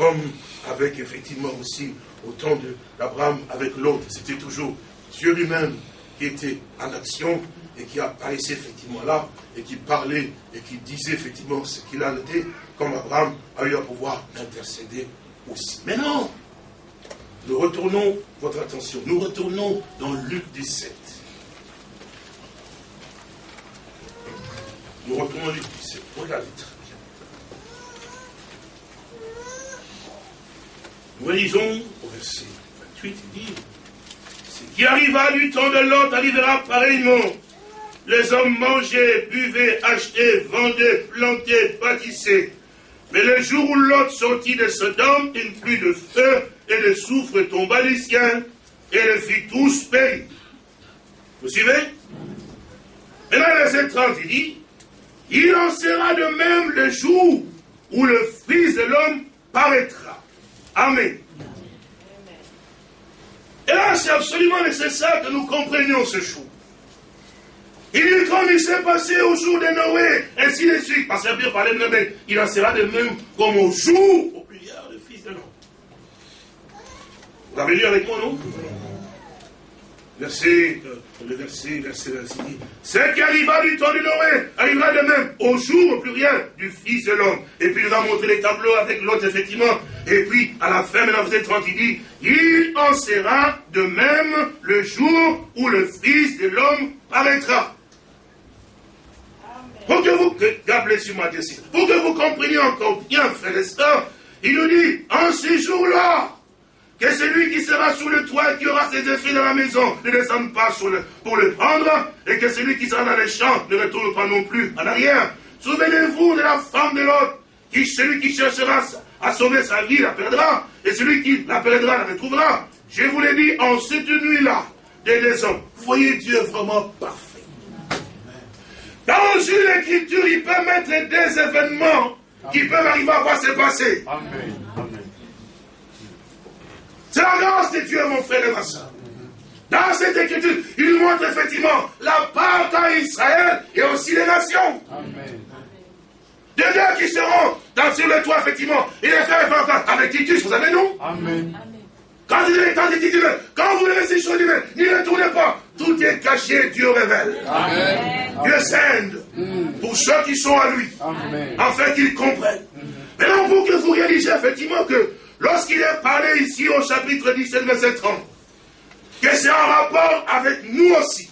comme avec effectivement aussi au temps d'Abraham avec l'autre, c'était toujours Dieu lui-même qui était en action et qui apparaissait effectivement là et qui parlait et qui disait effectivement ce qu'il en était, comme Abraham a eu à pouvoir intercéder aussi. Mais non, nous retournons, votre attention, nous retournons dans Luc 17. Nous retournons dans Luc 17. Regardez très bien. Nous lisons au verset 28, il dit Ce qui arriva du temps de l'autre arrivera pareillement. Les hommes mangeaient, buvaient, achetaient, vendaient, plantaient, bâtissaient. Mais le jour où l'autre sortit de Sodome, une pluie de feu et de soufre tomba des cieux et le fit tous périr. Vous suivez? Maintenant, verset 30, il dit Il en sera de même le jour où le Fils de l'homme paraîtra. Amen. Et là, c'est absolument nécessaire que nous comprenions ce jour. Il dit comme il s'est passé au jour de Noé, ainsi de suite. Parce que bien parlé de Noé, il en sera de même comme au jour, au le Fils de l'homme. Vous avez lu avec moi, non? Verset, euh, le verset, verset, verset dit, ce qui arriva du temps de Noé arrivera de même au jour, au pluriel, du Fils de l'homme. Et puis il va montrer les tableaux avec l'autre, effectivement. Et puis, à la fin, maintenant, vous êtes 30, il dit, il en sera de même le jour où le Fils de l'homme paraîtra. Pour que vous, sur ma pour que vous compreniez encore bien, frère et il nous dit, en ces jours-là, que celui qui sera sous le toit et qui aura ses effets dans la maison ne descende pas pour le prendre, et que celui qui sera dans les champs ne retourne pas non plus en arrière. Souvenez-vous de la femme de l'autre, qui celui qui cherchera à sauver sa vie la perdra, et celui qui la perdra la retrouvera. Je vous l'ai dit en cette nuit-là, des hommes. Voyez Dieu vraiment parfait. Dans une écriture, il peut mettre des événements qui peuvent arriver à voir se passer. Amen. C'est la grâce de Dieu, mon frère et ma soeur. Dans cette écriture, il montre effectivement la part à Israël et aussi les nations. Amen. Des deux qui seront dans, sur le toit, effectivement. Et les frères avec Titus, vous savez, non Amen. Quand il est temps de Titus, quand vous verrez ces choses n'y retournez pas. Tout est caché, Dieu révèle. Amen. Dieu scinde pour ceux qui sont à lui, Amen. afin qu'ils comprennent. Maintenant, pour que vous réalisez effectivement que lorsqu'il est parlé ici au chapitre 17, verset 30, que c'est en rapport avec nous aussi.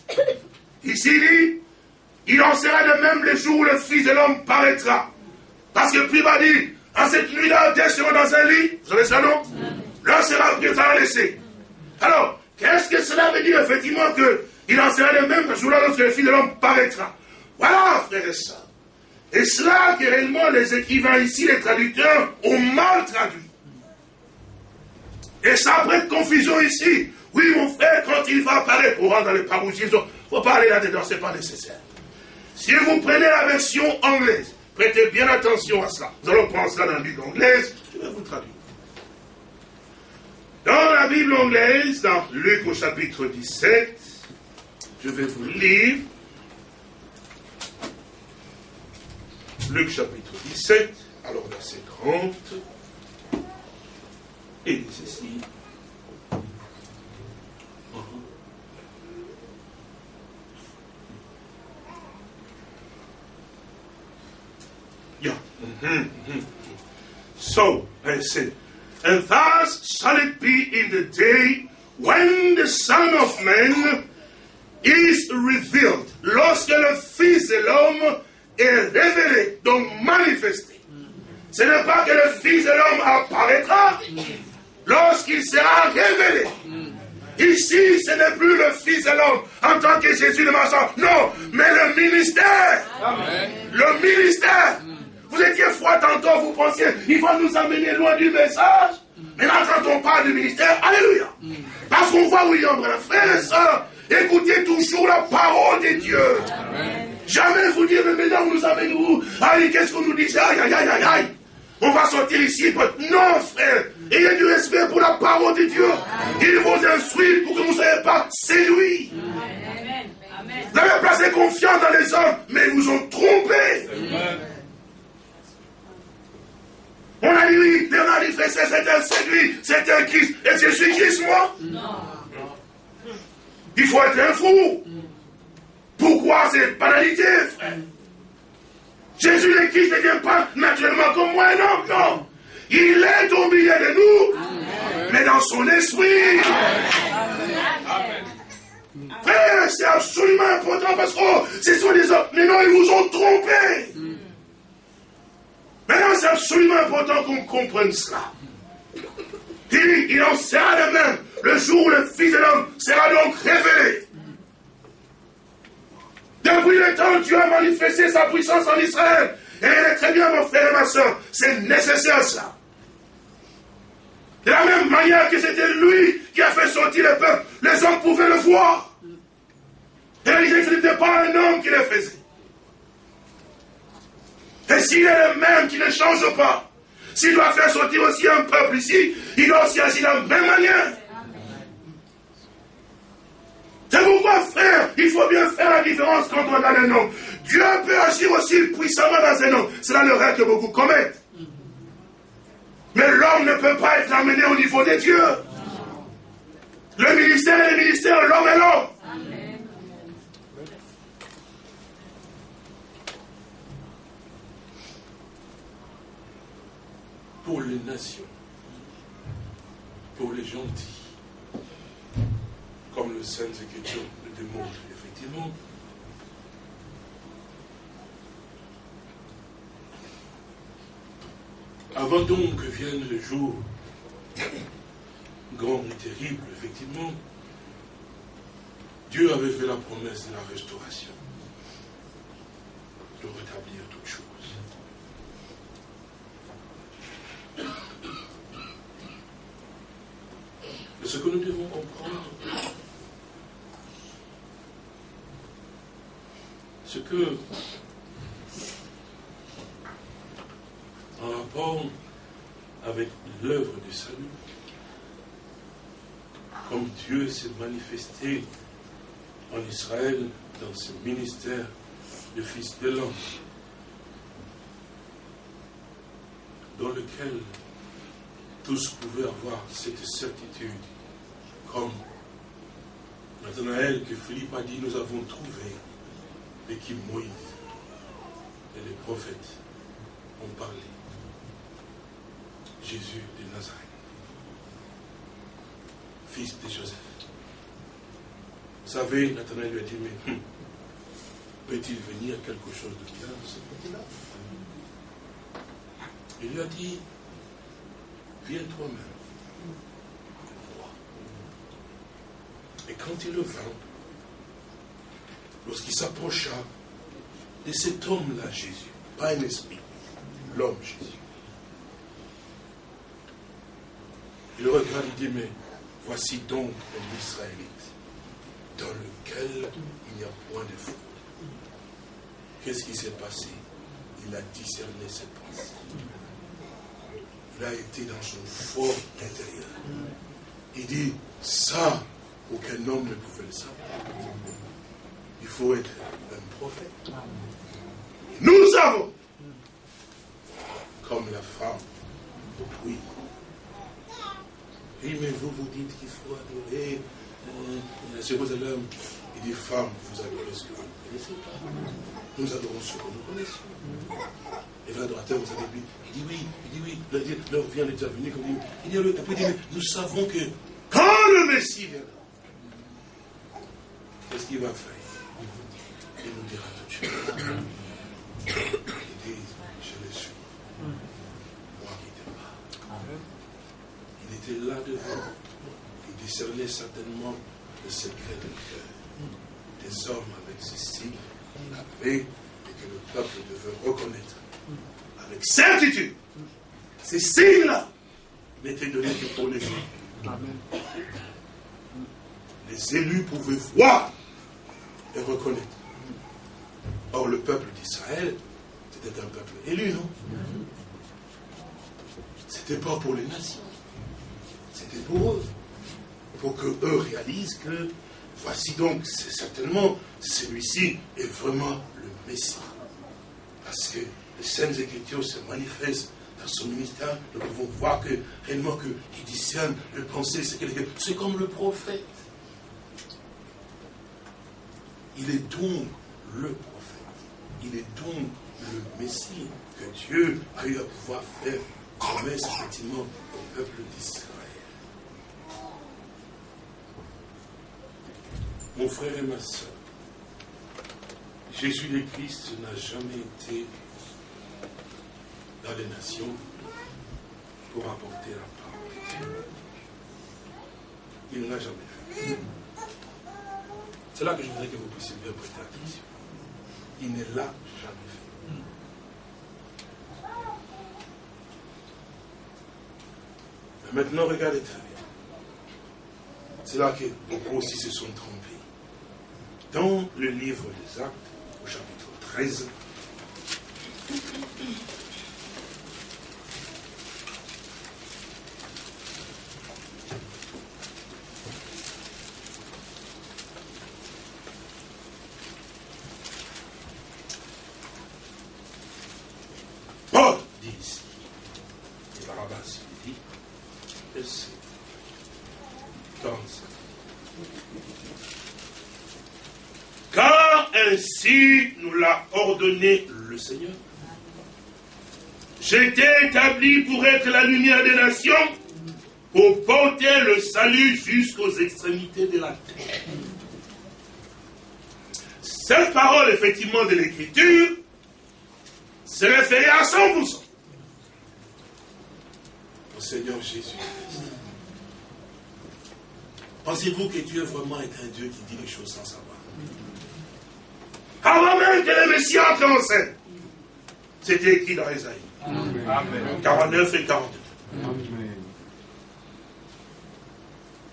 Ici, il dit, il en sera de même le jour où le Fils de l'homme paraîtra. Parce que puis va dire, en cette nuit-là, deux seront dans un lit, vous savez ça non? L'un sera pris, sera laissé. Alors, qu'est-ce que cela veut dire effectivement que il en sera de même le jour-là lorsque le Fils de l'homme paraîtra? Voilà, frères et sœurs. Et cela que réellement les écrivains ici, les traducteurs, ont mal traduit. Et ça prête confusion ici. Oui, mon frère, quand il va apparaître pour rendre les parousiers, il faut pas aller là-dedans, ce n'est pas nécessaire. Si vous prenez la version anglaise, prêtez bien attention à cela. Nous allons prendre cela dans la Bible anglaise, je vais vous traduire. Dans la Bible anglaise, dans Luc au chapitre 17, je vais vous lire Luc chapitre 17, alors verset 30, et dit ceci. Yeah. So, I said, and thus shall it be in the day when the Son of Man is revealed. Lorsque le Fils de l'homme est révélé, donc manifesté. Ce n'est pas que le Fils de l'homme apparaîtra lorsqu'il sera révélé. Ici, ce n'est plus le Fils de l'homme en tant que Jésus de Mazan. Non, mais le ministère. Le ministère. Vous étiez froid tantôt, vous pensiez, il va nous amener loin du message. Maintenant, quand on parle du ministère, Alléluia. Parce qu'on voit William Branham, frères et sœurs, écoutez toujours la parole de Dieu. Jamais vous dire, mais maintenant, vous nous amenez où Allez, qu'est-ce qu'on nous dit? Aïe, aïe, aïe, aïe, aïe. On va sortir ici. Non, frère. Ayez du respect pour la parole de Dieu. Il vous instruit pour que vous ne soyez pas séduits. Vous avez placé confiance dans les hommes, mais ils vous ont trompé. On a dit oui, Léonard dit c'est un séduit, c'est un Christ. Et je suis Christ, moi? Non. Il faut être un fou. Pourquoi cette banalité, frère Jésus le Christ ne vient pas naturellement comme moi, non, non. Il est au milieu de nous, mais dans son esprit. Frère, c'est absolument important parce que oh, ce sont des hommes. Mais non, ils vous ont trompé. Maintenant, c'est absolument important qu'on comprenne cela. Il, il en sera de même le jour où le Fils de l'homme sera donc révélé. Depuis le temps, Dieu a manifesté sa puissance en Israël. Et est très bien, mon frère et ma soeur. C'est nécessaire ça. De la même manière que c'était lui qui a fait sortir le peuple, les hommes pouvaient le voir. Et ce n'était pas un homme qui le faisait. Et s'il est le même qui ne change pas, s'il doit faire sortir aussi un peuple ici, il doit aussi agir de la même manière. C'est pourquoi, frère, il faut bien faire la différence quand on regarde un homme. Dieu peut agir aussi puissamment dans un homme. C'est là le rêve que beaucoup commettent. Mais l'homme ne peut pas être amené au niveau de Dieu. Le ministère est le ministère, l'homme est l'homme. Pour les nations, pour les gentils, comme le Saint Écriture le démontre, effectivement. Avant donc que vienne le jour. Grand et terrible, effectivement, Dieu avait fait la promesse de la restauration, de rétablir toutes choses. ce que nous devons comprendre, ce que, en rapport avec l'œuvre du salut, comme Dieu s'est manifesté en Israël dans ce ministère de Fils de l'homme, dans lequel tous pouvaient avoir cette certitude, comme Nathanaël que Philippe a dit, nous avons trouvé et qui Moïse et les prophètes ont parlé. Jésus de Nazareth, fils de Joseph. Vous savez, Nathanaël lui a dit, mais hum, peut-il venir quelque chose de bien de ce côté-là? Il lui a dit, viens toi-même. Et quand il le vint, lorsqu'il s'approcha de cet homme-là, Jésus, pas un esprit, l'homme Jésus, il regarde, il dit, mais voici donc un Israélite dans lequel il n'y a point de faute. Qu'est-ce qui s'est passé? Il a discerné ses pensées. Il a été dans son fort intérieur. Il dit, ça, aucun homme ne pouvait le savoir. Il faut être un prophète. Nous avons, comme la femme au Et mais vous vous dites qu'il faut adorer euh, Jérusalem. Il dit, femme, vous adorez ce que vous ne connaissez pas. Nous adorons ce que nous connaissons. Et l'adorateur, vous avez dit, il dit oui, il dit oui, l'heure vient, déjà venu. Il dit, après, il dit, nous savons que quand le Messie viendra, Qu'est-ce qu'il va faire? Il nous dira tout de suite. Il dit, je le suis. Moi qui t'ai pas. Il était là devant. Il discernait certainement le secret du cœur. les hommes avec ces signes avaient et que le peuple devait reconnaître avec certitude. Ces signes-là n'étaient donnés que pour les hommes. Les élus pouvaient voir et reconnaître. Or, le peuple d'Israël, c'était un peuple élu, non? C'était pas pour les nations. C'était pour eux. Pour que eux réalisent que voici donc, c'est certainement, celui-ci est vraiment le Messie. Parce que les Saintes Écritures se manifestent dans son ministère, nous pouvons voir que réellement qu'il discerne le pensée, c'est comme le prophète. Il est donc le prophète. Il est donc le Messie que Dieu a eu à pouvoir faire promesse effectivement au peuple d'Israël. Mon frère et ma soeur, Jésus le Christ n'a jamais été dans les nations pour apporter la parole Il ne l'a jamais fait. C'est là que je voudrais que vous puissiez bien prêter attention. Il ne l'a jamais fait. Maintenant, regardez très bien. C'est là que beaucoup aussi se sont trompés. Dans le livre des Actes, au chapitre 13, le Seigneur. Été établi pour être la lumière des nations, pour porter le salut jusqu'aux extrémités de la terre. Cette parole, effectivement, de l'Écriture, se référait à 100% au Seigneur Jésus. Pensez-vous que Dieu vraiment est un Dieu qui dit les choses sans savoir? Avant même que le Messie entre en scène. C'était écrit dans Isaïe. 49 et 42.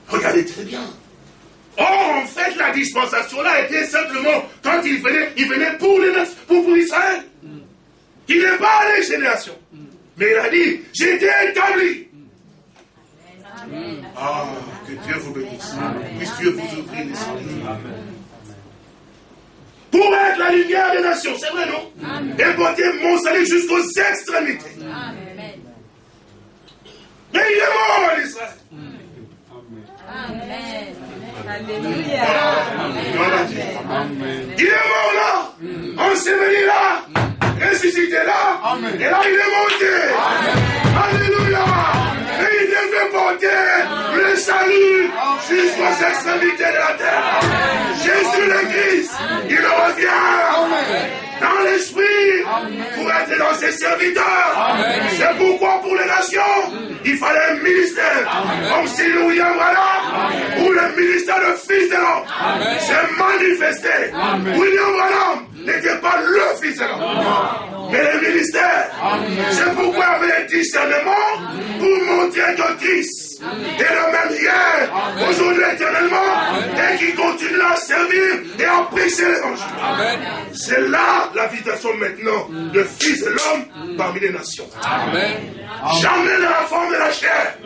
Regardez très bien. Or, en fait, la dispensation là était simplement quand il venait, il venait pour, les, pour, pour Israël. Il n'est pas à les générations. Mais il a dit, j'ai été établi. Ah, que Dieu vous bénisse. Puisse Dieu vous ouvrir les yeux pour être la lumière des nations. C'est vrai, non Et porter mon salut jusqu'aux extrémités. Amen. Mais il est mort en Israël. Amen. Alléluia. Il est mort là, enseveli là, ressuscité là, et là il est monté. Alléluia. Porter le salut jusqu'aux extrémités de la terre. Jésus le Christ, il revient dans l'esprit pour être dans ses serviteurs. C'est pourquoi pour les nations, il fallait un ministère. Comme si William Branham ou le ministère de fils de l'homme. S'est manifesté. William Branham n'était pas le fils de l'homme, mais le ministère. C'est pourquoi il y avait un discernement pour montrer que Christ et le même hier, aujourd'hui éternellement, et qui continue à servir et à prêcher l'évangile. C'est là l'invitation maintenant de fils de l'homme parmi les nations. Jamais dans la forme de la chair,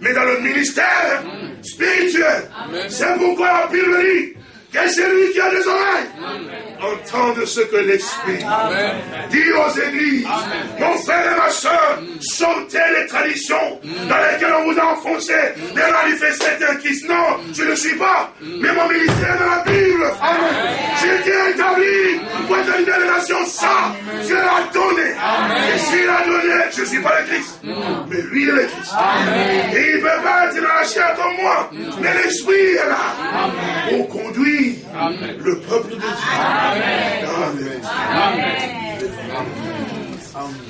mais dans le ministère spirituel. C'est pourquoi la Bible dit que celui qui a des oreilles entendre ce que l'Esprit dit aux églises. Mon frère et ma soeur, sortez les traditions dans lesquelles on vous a enfoncé, les manifester un Christ. Non, je ne suis pas, mais mon ministère est dans la Bible. J'ai été établi pour être une nation ça. Dieu l'a donné. Et s'il a donné, je ne suis pas le Christ, mais lui est le Christ. Et il ne peut pas être dans la chair comme moi, mais l'Esprit est là pour conduire le peuple de Dieu. Amen. Amen. Amen. Amen.